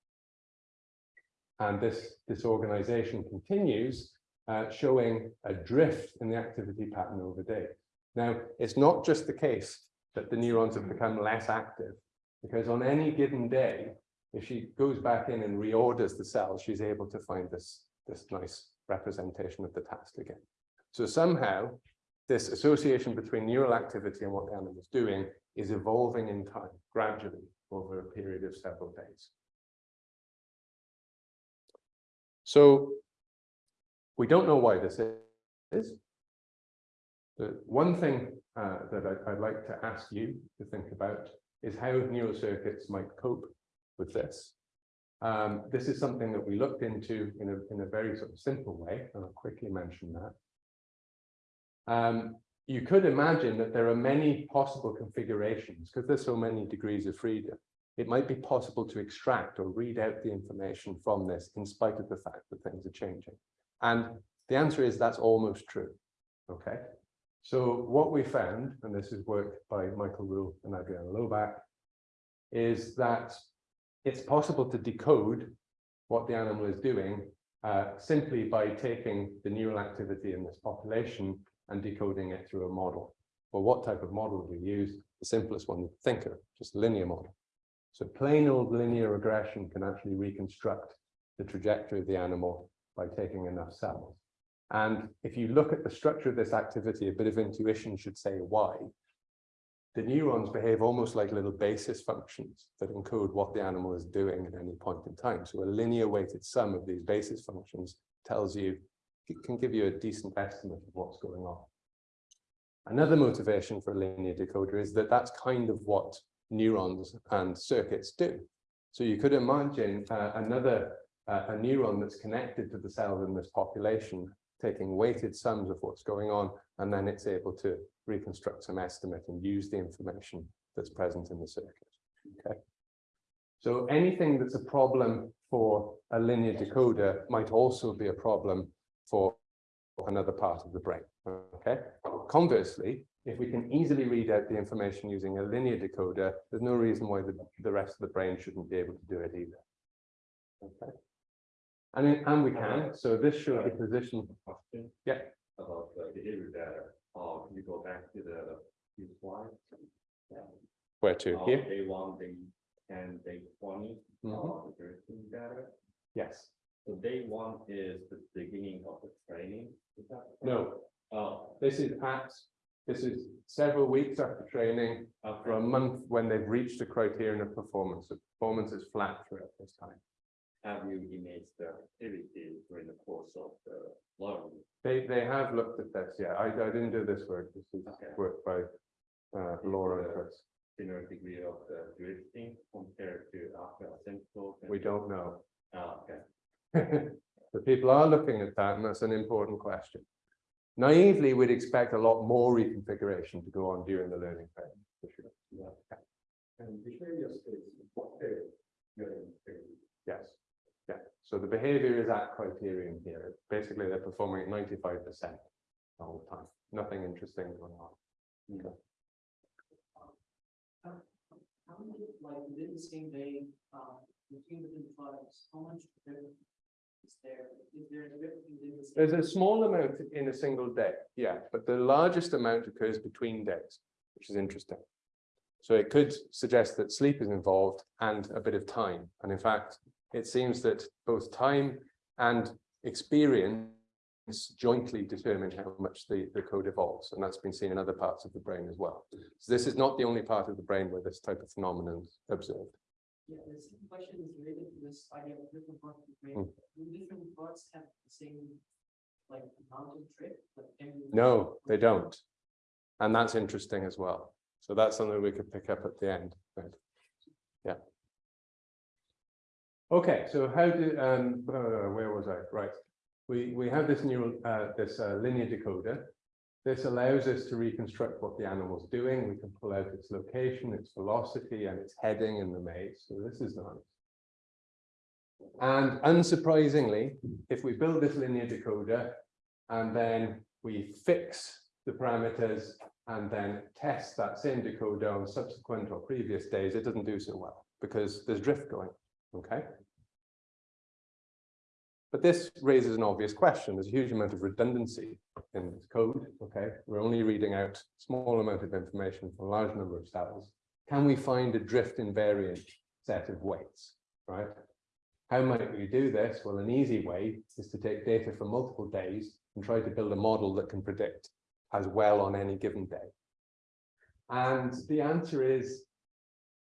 And this disorganization continues, uh, showing a drift in the activity pattern over day. Now, it's not just the case that the neurons have become less active, because on any given day, if she goes back in and reorders the cells, she's able to find this, this nice representation of the task again. So somehow this association between neural activity and what the animal is doing is evolving in time, gradually, over a period of several days. So we don't know why this is. The one thing uh, that I, I'd like to ask you to think about is how neural circuits might cope with this. Um, this is something that we looked into in a, in a very sort of simple way, and I'll quickly mention that. Um, you could imagine that there are many possible configurations, because there's so many degrees of freedom. It might be possible to extract or read out the information from this in spite of the fact that things are changing. And the answer is that's almost true. Okay. So what we found, and this is work by Michael Rule and Adriana Loback, is that it's possible to decode what the animal is doing uh, simply by taking the neural activity in this population and decoding it through a model. Well, what type of model do we use? The simplest one, you think of, just linear model. So plain old linear regression can actually reconstruct the trajectory of the animal by taking enough cells. And if you look at the structure of this activity, a bit of intuition should say why. The neurons behave almost like little basis functions that encode what the animal is doing at any point in time. So a linear weighted sum of these basis functions tells you, it can give you a decent estimate of what's going on. Another motivation for a linear decoder is that that's kind of what neurons and circuits do. So you could imagine uh, another uh, a neuron that's connected to the cells in this population, taking weighted sums of what's going on, and then it's able to reconstruct some estimate and use the information that's present in the circuit. Okay. So anything that's a problem for a linear decoder might also be a problem for another part of the brain. Okay. Conversely, if we can easily read out the information using a linear decoder, there's no reason why the, the rest of the brain shouldn't be able to do it either. Okay. And, it- and we can, so this shows the position. Question. Yeah. About the behavior data, uh, can you go back to the, few slides? Where to? Uh, Here? Day one, day ten, day twenty, uh, Mhm. the data. Yes. So day one is the beginning of the training. is that correct? No, Oh, this is at, this is several weeks after training for a month when they've reached the criterion of performance. The performance is flat throughout this time. Have you imaged the activity during the course of the learning? They, they have looked at this, yeah. I, I didn't do this work. This is Okay. work by uh, Laura and Chris. Similar degree of the drifting compared to after asymptote? We don't know. Ah, okay. The people are looking at that, and that's an important question. Naively, we'd expect a lot more reconfiguration to go on during the learning phase. for sure. Yeah. And behavior states, what period? Yes, yeah. So the behavior is at criterion here. Basically, they're performing at ninety-five percent all the whole time. Nothing interesting going on. Okay. How many, like, within the same day, um, between the different tribes, how much difference is there? Is there a difference within the? same- There's a small amount in a single day, yeah, but the largest amount occurs between days, which is interesting. So it could suggest that sleep is involved and a bit of time. And in fact, it seems that both time and experience jointly determine how much the, the code evolves. And that's been seen in other parts of the brain as well. So this is not the only part of the brain where this type of phenomenon is observed. Yeah, the same question is related to this idea of different parts of the brain. Hmm. Do different parts have the same, like, amount of drift? like, No, they don't. And that's interesting as well. So that's something we could pick up at the end. Yeah. Okay, so how do, um, uh, where was I? Right. We, we have this neural, uh, this uh, linear decoder. This allows us to reconstruct what the animal's doing. We can pull out its location, its velocity, and its heading in the maze. So this is nice. And unsurprisingly, if we build this linear decoder and then we fix the parameters and then test that same decoder on subsequent or previous days, it doesn't do so well because there's drift going, okay? But this raises an obvious question. There's a huge amount of redundancy in this code, okay? We're only reading out small amount of information from a large number of cells. Can we find a drift invariant set of weights, right? How might we do this? Well, an easy way is to take data from multiple days and try to build a model that can predict as well on any given day. And the answer is,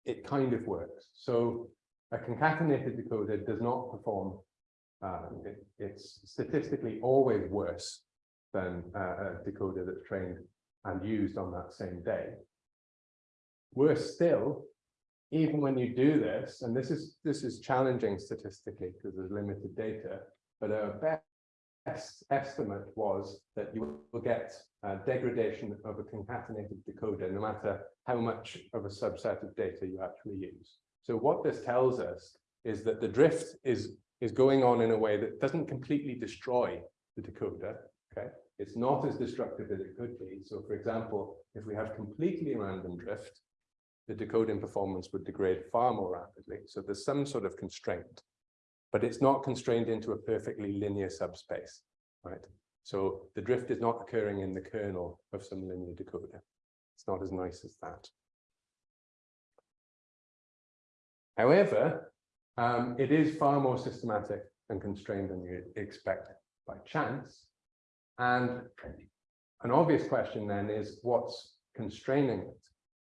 it kind of works. So a concatenated decoder does not perform, um, it- it's statistically always worse than uh, a decoder that's trained and used on that same day. Worse still, even when you do this, and this is, this is challenging statistically because there's limited data, but our best estimate was that you will get degradation of a concatenated decoder, no matter how much of a subset of data you actually use. So what this tells us is that the drift is, is going on in a way that doesn't completely destroy the decoder, okay? It's not as destructive as it could be. So for example, if we have completely random drift, the decoding performance would degrade far more rapidly. So there's some sort of constraint, but it's not constrained into a perfectly linear subspace, right? So the drift is not occurring in the kernel of some linear decoder. It's not as nice as that. However, um, it is far more systematic and constrained than you expect by chance. And an obvious question then is what's constraining it?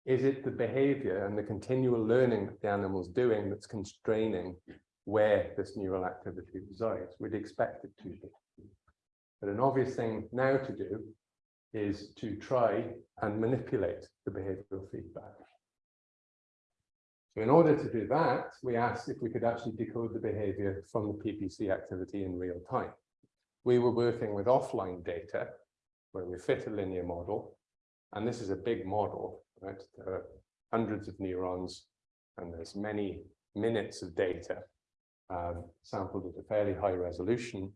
Is it the behavior and the continual learning that the animal's doing that's constraining where this neural activity resides? We'd expect it to be. But an obvious thing now to do is to try and manipulate the behavioral feedback. So in order to do that, we asked if we could actually decode the behavior from the PPC activity in real time. We were working with offline data where we fit a linear model. And this is a big model, right? There are hundreds of neurons and there's many minutes of data um, sampled at a fairly high resolution.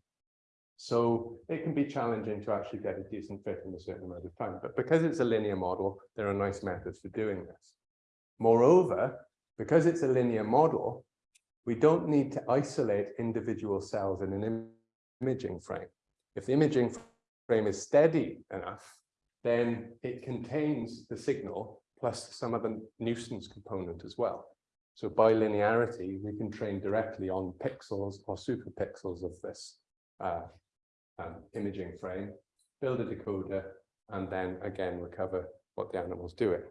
So it can be challenging to actually get a decent fit in a certain amount of time. But because it's a linear model, there are nice methods for doing this. Moreover, because it's a linear model, we don't need to isolate individual cells in an im imaging frame. If the imaging frame is steady enough, then it contains the signal plus some of the nuisance component as well. So by linearity, we can train directly on pixels or superpixels of this uh, um, imaging frame, build a decoder, and then again recover what the animal's doing.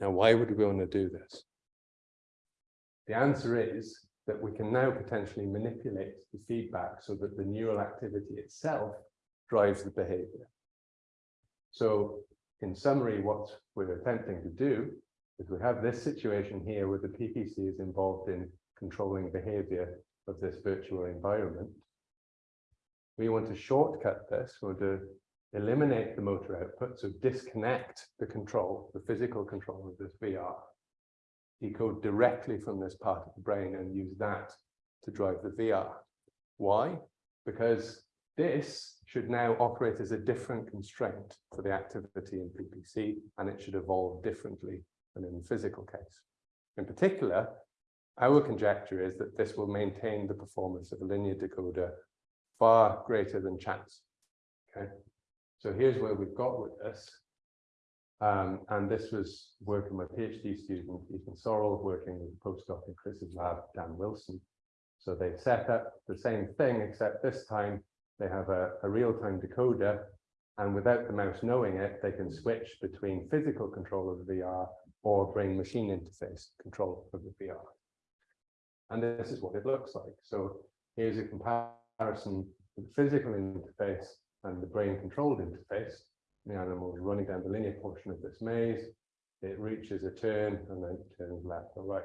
Now, why would we want to do this? The answer is that we can now potentially manipulate the feedback so that the neural activity itself drives the behavior. So in summary, what we're attempting to do is we have this situation here where the PPC is involved in controlling behavior of this virtual environment. We want to shortcut this, we want to eliminate the motor output, so disconnect the control, the physical control of this VR decode directly from this part of the brain and use that to drive the VR. Why? Because this should now operate as a different constraint for the activity in PPC, and it should evolve differently than in the physical case. In particular, our conjecture is that this will maintain the performance of a linear decoder far greater than chance. Okay, so here's where we've got with this. Um, and this was working with PhD student Ethan Sorrell, working with postdoc in Chris's lab, Dan Wilson. So they set up the same thing, except this time they have a, a real-time decoder, and without the mouse knowing it, they can switch between physical control of the VR or brain-machine interface control of the VR. And this is what it looks like. So here's a comparison with the physical interface and the brain-controlled interface the animal is running down the linear portion of this maze, it reaches a turn and then turns left or right.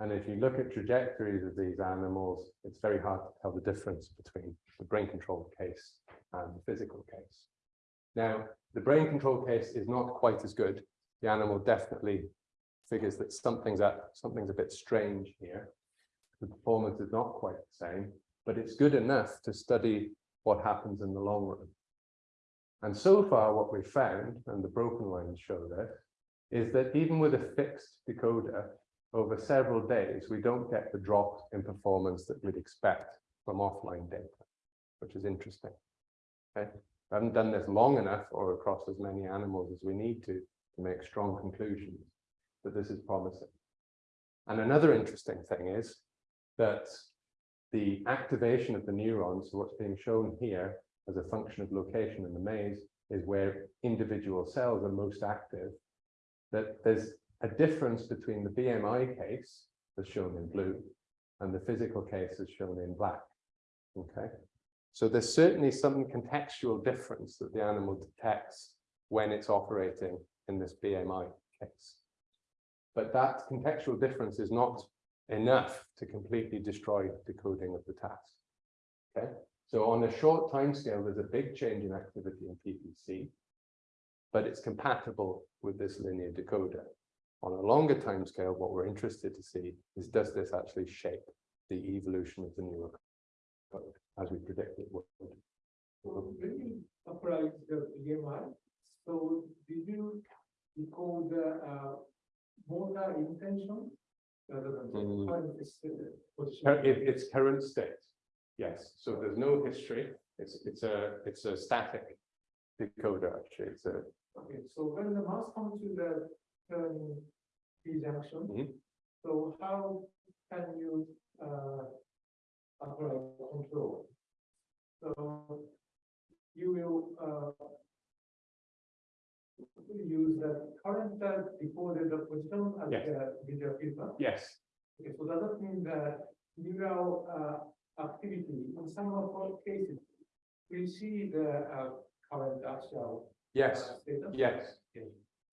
And if you look at trajectories of these animals, it's very hard to tell the difference between the brain control case and the physical case. Now, the brain control case is not quite as good. The animal definitely figures that something's at something's a bit strange here. The performance is not quite the same, but it's good enough to study what happens in the long run. And so far, what we've found, and the broken lines show this, is that even with a fixed decoder, over several days, we don't get the drop in performance that we'd expect from offline data, which is interesting. Okay, we haven't done this long enough or across as many animals as we need to to make strong conclusions that this is promising. And another interesting thing is that the activation of the neurons, what's being shown here, as a function of location in the maze is where individual cells are most active, that there's a difference between the BMI case, as shown in blue, and the physical case as shown in black. Okay, so there's certainly some contextual difference that the animal detects when it's operating in this BMI case. But that contextual difference is not enough to completely destroy the decoding of the task. Okay, so on a short time scale, there's a big change in activity in PPC, but it's compatible with this linear decoder. On a longer time scale, what we're interested to see is does this actually shape the evolution of the neural code as we predict it would. So the so did you recall the uh motor intention? Rather than Mm. the current is, uh, position? Cur- it- it's current state. Yes, so there's no history. It's, it's a, it's a static decoder, actually. It's a, Okay, so when the mouse comes to the turning T junction. Mhm. So how can you uh apply control? So you will uh. Use the current uh, decoder the position as Yes. the visual filter. yes, Okay, so does that mean that neural uh activity in some of our cases? We see the uh current actual. yes. uh, status? Yes.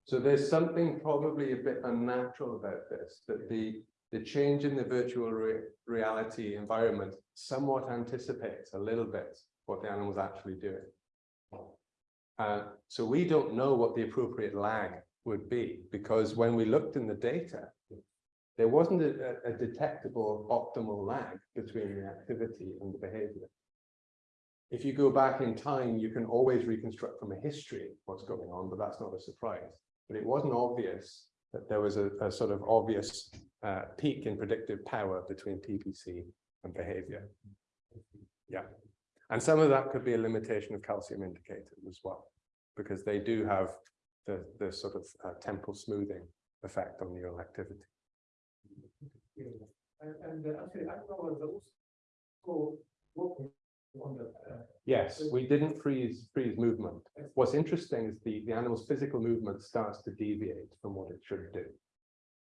So there's something probably a bit unnatural about this, that the, the change in the virtual re- reality environment somewhat anticipates a little bit what the animal's actually doing. Uh, so we don't know what the appropriate lag would be, because when we looked in the data, there wasn't a, a- detectable optimal lag between the activity and the behavior if you go back in time, you can always reconstruct from a history what's going on, but that's not a surprise. But it wasn't obvious that there was a, a sort of obvious uh, peak in predictive power between PPC and behavior. Yeah, and some of that could be a limitation of calcium indicators as well, because they do have the, the sort of uh, temporal smoothing effect on neural activity. And, and uh, actually, I was also working on the, uh, Yes, we didn't freeze, freeze movement. What's interesting is the, the animal's physical movement starts to deviate from what it should do.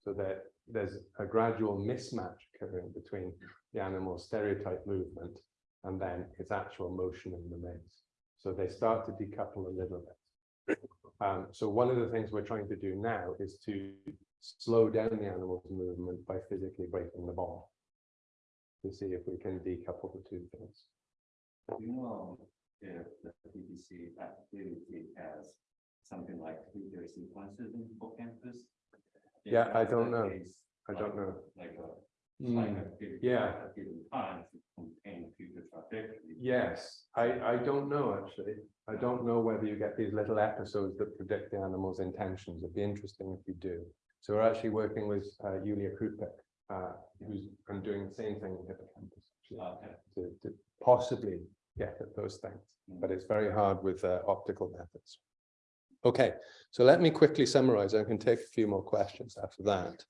So that there's a gradual mismatch occurring between the animal's stereotype movement and then its actual motion in the maze. So they start to decouple a little bit. Um, so one of the things we're trying to do now is to slow down the animal's movement by physically braking the ball. To see if we can decouple the two things. Do you know, if the PPC activity has something like video sequences in hippocampus. Yeah, I don't know. case, I don't know. Like a. Hmm. like a given- yeah. at a Given time to contain future trajectory. Yes, I, I don't know, actually. I don't know whether you get these little episodes that predict the animal's intentions. It'd be interesting if you do. So we're actually working with uh, Julija Krupic, uh, who's doing the same thing in hippocampus. actually, Okay. To, to possibly get at those things, but it's very hard with uh, optical methods. Okay, so let me quickly summarize. I can take a few more questions after that.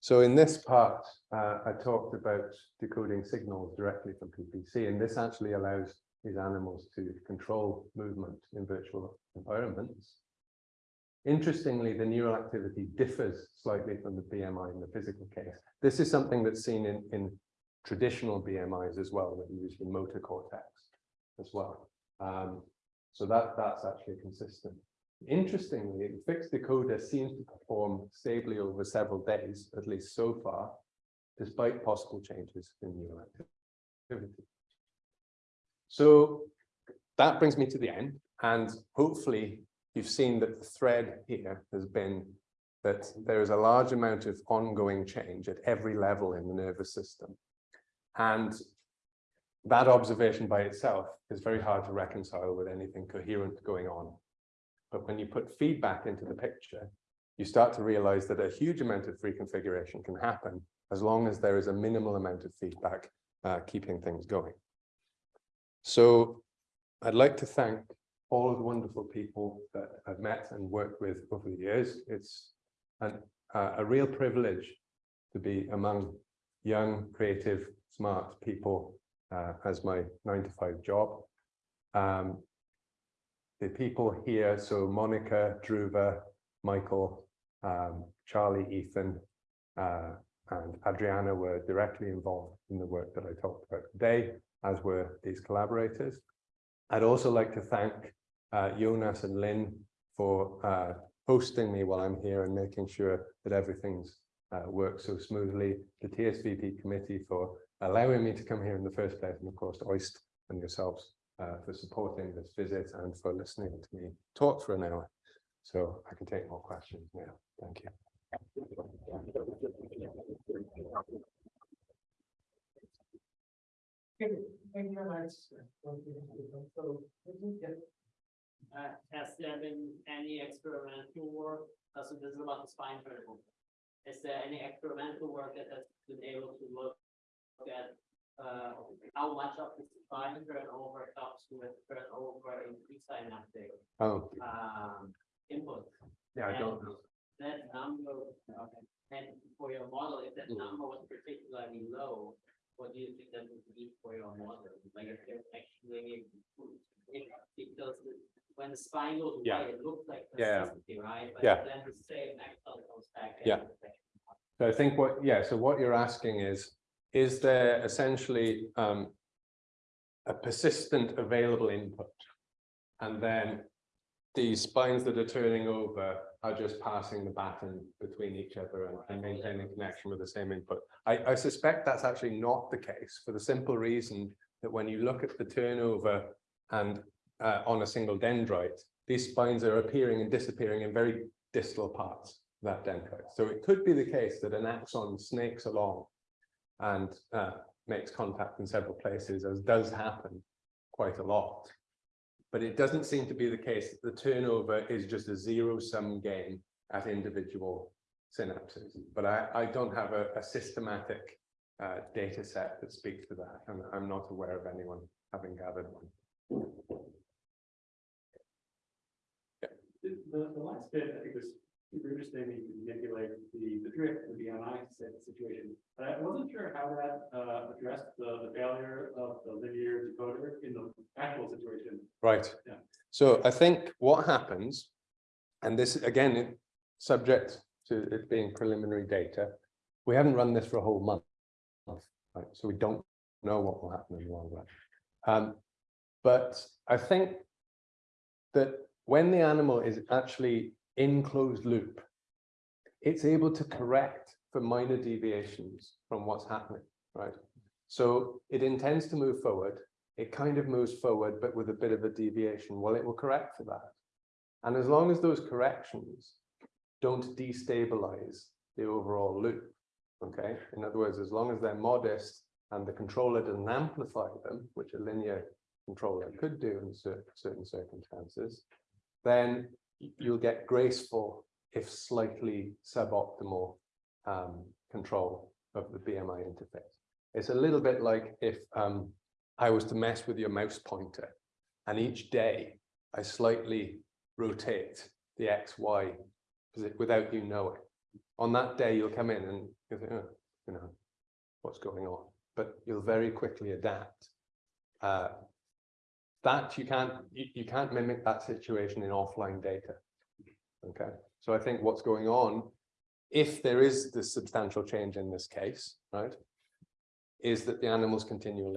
So in this part, uh, I talked about decoding signals directly from PPC, and this actually allows these animals to control movement in virtual environments. Interestingly, the neural activity differs slightly from the BMI in the physical case. This is something that's seen in, in traditional BMIs as well, that use the motor cortex as well. Um, so that, that's actually consistent. Interestingly, the fixed decoder seems to perform stably over several days, at least so far, despite possible changes in neural activity. So that brings me to the end, and hopefully you've seen that the thread here has been that there is a large amount of ongoing change at every level in the nervous system. And that observation by itself is very hard to reconcile with anything coherent going on. But when you put feedback into the picture, you start to realize that a huge amount of reconfiguration can happen as long as there is a minimal amount of feedback uh, keeping things going. So I'd like to thank all of the wonderful people that I've met and worked with over the years. It's an, uh, a real privilege to be among young, creative, smart people uh, as my nine to five job. Um, the people here, so Monika, Dhruva, Michael, um, Charlie, Ethan, uh, and Adriana were directly involved in the work that I talked about today, as were these collaborators. I'd also like to thank Jonas and Lynn for uh, hosting me while I'm here and making sure that everything's uh, works so smoothly. The TSVP committee for allowing me to come here in the first place, and of course, OIST and yourselves uh, for supporting this visit and for listening to me talk for an hour. So I can take more questions now. Thank you. Thank you very much. So, yeah. Uh, has there been any experimental work, uh, so this is about the spine vertical. Is there any experimental work that has been able to look at, uh, how much of the spine turnover comes with turnover in presynaptic, Oh, um, input? yeah, I don't know. That number, okay, and for your model, if that Mm. number was particularly low, what do you think that would be for your model? Like if there's actually, if, because the- when the spine goes Yeah. away, it looks like Yeah. right? But Yeah. Then the same axon comes back. Yeah. So I think what, yeah, so what you're asking is, is there essentially um. A persistent available input? And then these spines that are turning over are just passing the baton between each other and- and maintaining connection with the same input. I, I suspect that's actually not the case for the simple reason that when you look at the turnover and uh, on a single dendrite, these spines are appearing and disappearing in very distal parts of that dendrite. So it could be the case that an axon snakes along and uh, makes contact in several places, as does happen quite a lot. But it doesn't seem to be the case that the turnover is just a zero sum game at individual synapses. But I, I don't have a, a systematic uh, data set that speaks to that, and I'm not aware of anyone having gathered one. The, the the last bit, I think was super interesting, you can manipulate the, the drift, the BMI si- situation. But I wasn't sure how that, uh, addressed the, the failure of the linear decoder in the actual situation. Right. Yeah. So I think what happens, and this again, it- subject to it being preliminary data, we haven't run this for a whole month. Right, so we don't know what will happen in the long run. Um, but I think that when the animal is actually in closed loop, it's able to correct for minor deviations from what's happening, right? So it intends to move forward, it kind of moves forward, but with a bit of a deviation. Well, it will correct for that. And as long as those corrections don't destabilize the overall loop, okay? In other words, as long as they're modest and the controller doesn't amplify them, which a linear controller could do in certain circumstances, then you'll get graceful, if slightly suboptimal um, control of the BMI interface. It's a little bit like if um, I was to mess with your mouse pointer and each day I slightly rotate the X, Y without you knowing. On that day, you'll come in and you think, oh, you know, what's going on? But you'll very quickly adapt. Uh, that you can't, you, you can't mimic that situation in offline data. Okay, so I think what's going on, if there is this substantial change in this case, right? Is that the animals continue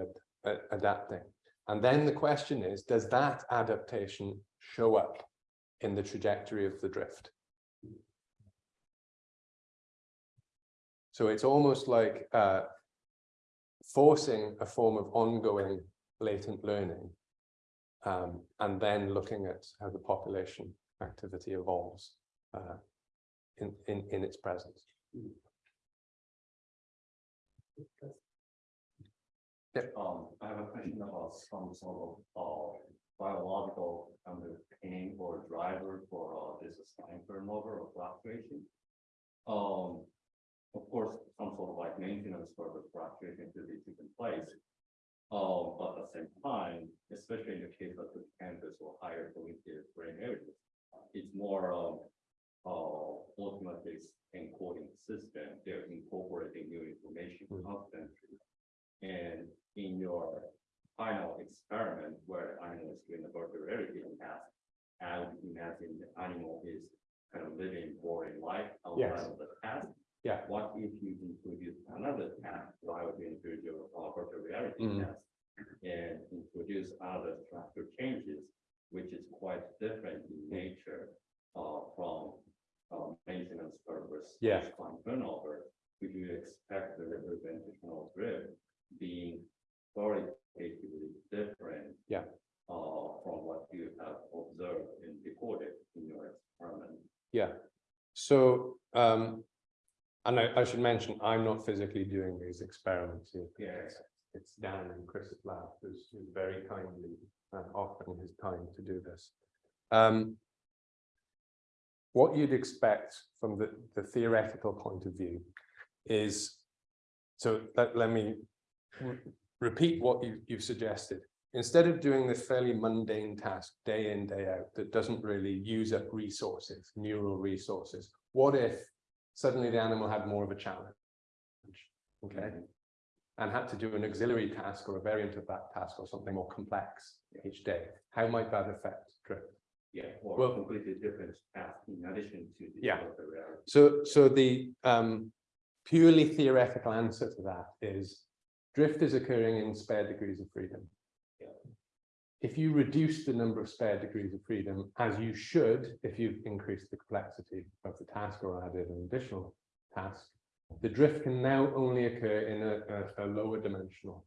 ad- adapting. And then the question is, does that adaptation show up in the trajectory of the drift? So it's almost like uh, forcing a form of ongoing latent learning um, and then looking at how the population activity evolves uh, in, in, in its presence. Um, I have a question about some sort of, uh, biological underpinning or driver for, uh, this spine turnover or fluctuation. Um, of course, some sort of like maintenance for the fluctuation to be taken place. But at the same time, especially in the case of the campus or higher cognitive brain areas, it's more, um, uh, ultimately encoding system, they're incorporating new information constantly. And in your final experiment where animal is doing the virtual reality task, I would imagine the animal is kind of living boring life Yes. of the task. Yeah. What if you introduce another task, so I would introduce your uh, virtual reality task and introduce other structure changes, which is quite different in nature uh, from uh, maintenance purpose. Yeah. Turnover, would you expect the representational drift being qualitatively different? Yeah. Uh, from what you have observed and recorded in your experiment? Yeah, so, um, and I, I should mention, I'm not physically doing these experiments here. Yes. it's Dan and Chris's lab who's, who's very kindly uh, offering his time to do this. Um, what you'd expect from the, the theoretical point of view is, so let, let me repeat what you, you've suggested. Instead of doing this fairly mundane task day in, day out, that doesn't really use up resources, neural resources, what if suddenly the animal had more of a challenge? Okay, and had to do an auxiliary task or a variant of that task or something more complex each day. How might that affect drift? Yeah, or Well- completely different path in addition to. the Yeah. reality. So, so the um purely theoretical answer to that is drift is occurring in spare degrees of freedom. If you reduce the number of spare degrees of freedom, as you should, if you've increased the complexity of the task or added an additional task, the drift can now only occur in a, a, a lower dimensional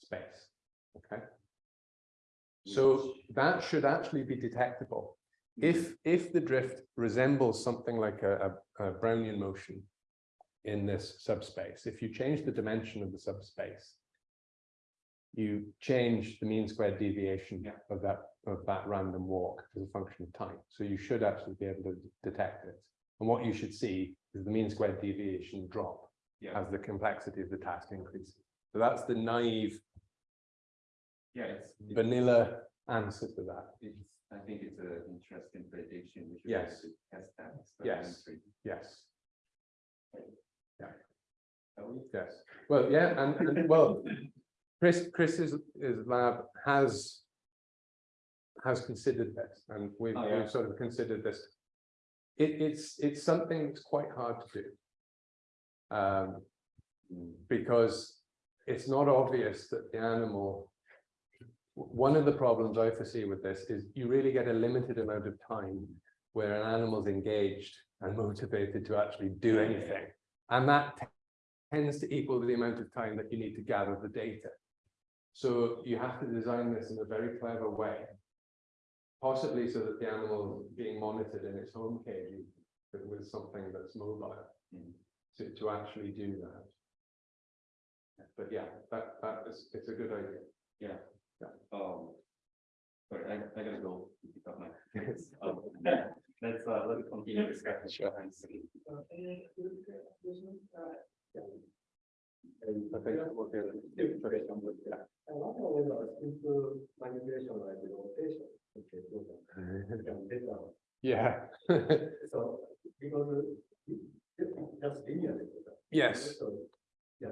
space. Okay. So that should actually be detectable. If, if the drift resembles something like a, a, a Brownian motion in this subspace, if you change the dimension of the subspace, you change the mean squared deviation Yeah. of that, of that random walk as a function of time. So you should actually be able to detect it. And what you should see is the mean squared deviation drop Yeah, as the complexity of the task increases. So that's the naive yeah, it's, vanilla answer to that. it's, I think it's an interesting prediction. We should Yes. Test that. Yes. Yes. We- Yes, well, yeah, and, and well, Chris, Chris's his lab has. Has considered this and we've, Oh, yeah. we've sort of considered this. It, it's, it's something that's quite hard to do. Um, because it's not obvious that the animal. One of the problems I foresee with this is you really get a limited amount of time where an animal's engaged and motivated to actually do anything. And that tends to equal the amount of time that you need to gather the data. So you have to design this in a very clever way. Possibly so that the animal is being monitored in its home cage with- with something that's mobile Mm. to, to actually do that. But yeah, that, that is, it's a good idea. Yeah. Yeah. Um. Sorry, I, I gotta go. pick up my kids. Um, Let's, uh, let's continue discussion. Sure. Thanks. Uh, any other questions? I think we'll get it. I wonder whether simple manipulation like the rotation. So that can be done. Yeah. So, because it- it's just linear. Yes. So, Yeah.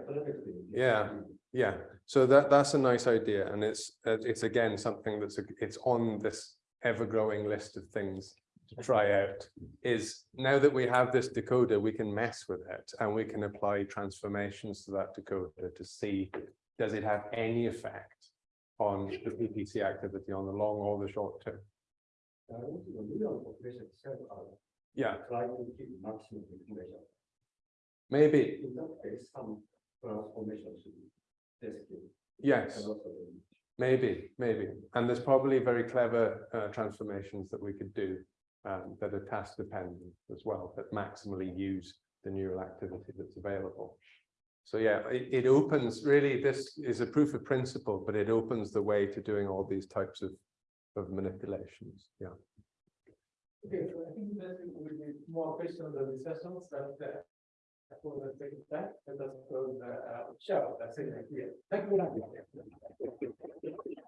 Yeah. Yeah, so that, that's a nice idea, and it's, it's again, something that's, a- it's on this ever-growing list of things to try out. Is now that we have this decoder, we can mess with it, and we can apply transformations to that decoder to see, does it have any effect on the PPC activity on the long or the short term? The neural population itself are Yeah, trying to keep maximum information. maybe, In that case, some transformation should be tested. yes. Maybe, maybe, and there's probably very clever uh transformations that we could do. Um, that are task dependent as well, that maximally use the neural activity that's available. So yeah, it it opens, really, this is a proof of principle, but it opens the way to doing all these types of. Of manipulations, yeah. Okay, so I think that will be more questions and discussions that for the second time, let us close the uh, show, that's it. Thank you very much.